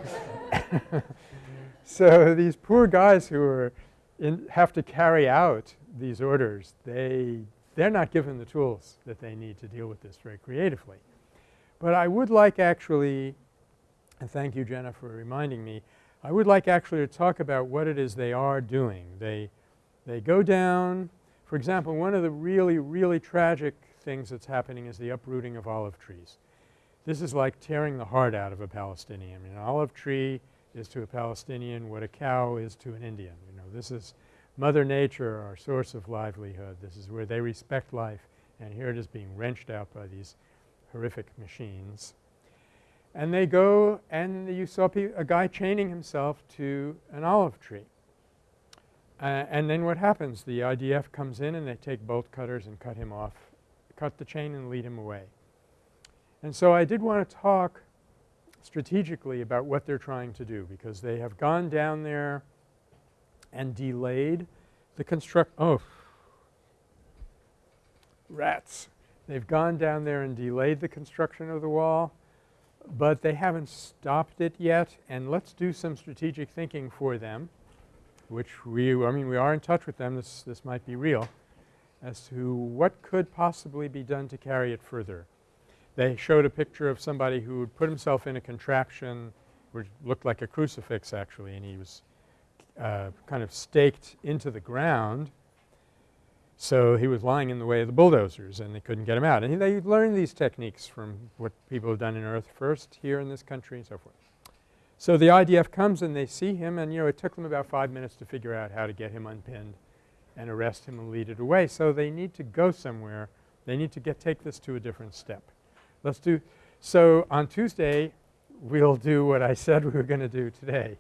[SPEAKER 1] so these poor guys who are in, have to carry out these orders, they, they're not given the tools that they need to deal with this very creatively. But I would like actually, and thank you Jenna for reminding me, I would like actually to talk about what it is they are doing. They, they go down, for example, one of the really, really tragic things that's happening is the uprooting of olive trees. This is like tearing the heart out of a Palestinian. An olive tree is to a Palestinian what a cow is to an Indian. You know, this is Mother Nature, our source of livelihood. This is where they respect life and here it is being wrenched out by these horrific machines. And they go and you saw a guy chaining himself to an olive tree. Uh, and then what happens? The IDF comes in and they take bolt cutters and cut him off, cut the chain and lead him away. And so I did want to talk strategically about what they're trying to do because they have gone down there and delayed the construct – oh, rats. They've gone down there and delayed the construction of the wall, but they haven't stopped it yet and let's do some strategic thinking for them which we – I mean we are in touch with them, this, this might be real, as to what could possibly be done to carry it further. They showed a picture of somebody who had put himself in a contraption which looked like a crucifix actually and he was uh, kind of staked into the ground. So he was lying in the way of the bulldozers and they couldn't get him out. And they learned these techniques from what people have done in Earth First here in this country and so forth. So the IDF comes and they see him and you know it took them about 5 minutes to figure out how to get him unpinned and arrest him and lead it away. So they need to go somewhere. They need to get take this to a different step. Let's do – so on Tuesday we'll do what I said we were going to do today.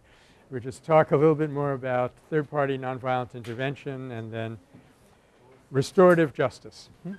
[SPEAKER 1] We'll just talk a little bit more about third party nonviolent intervention and then restorative justice. Hmm?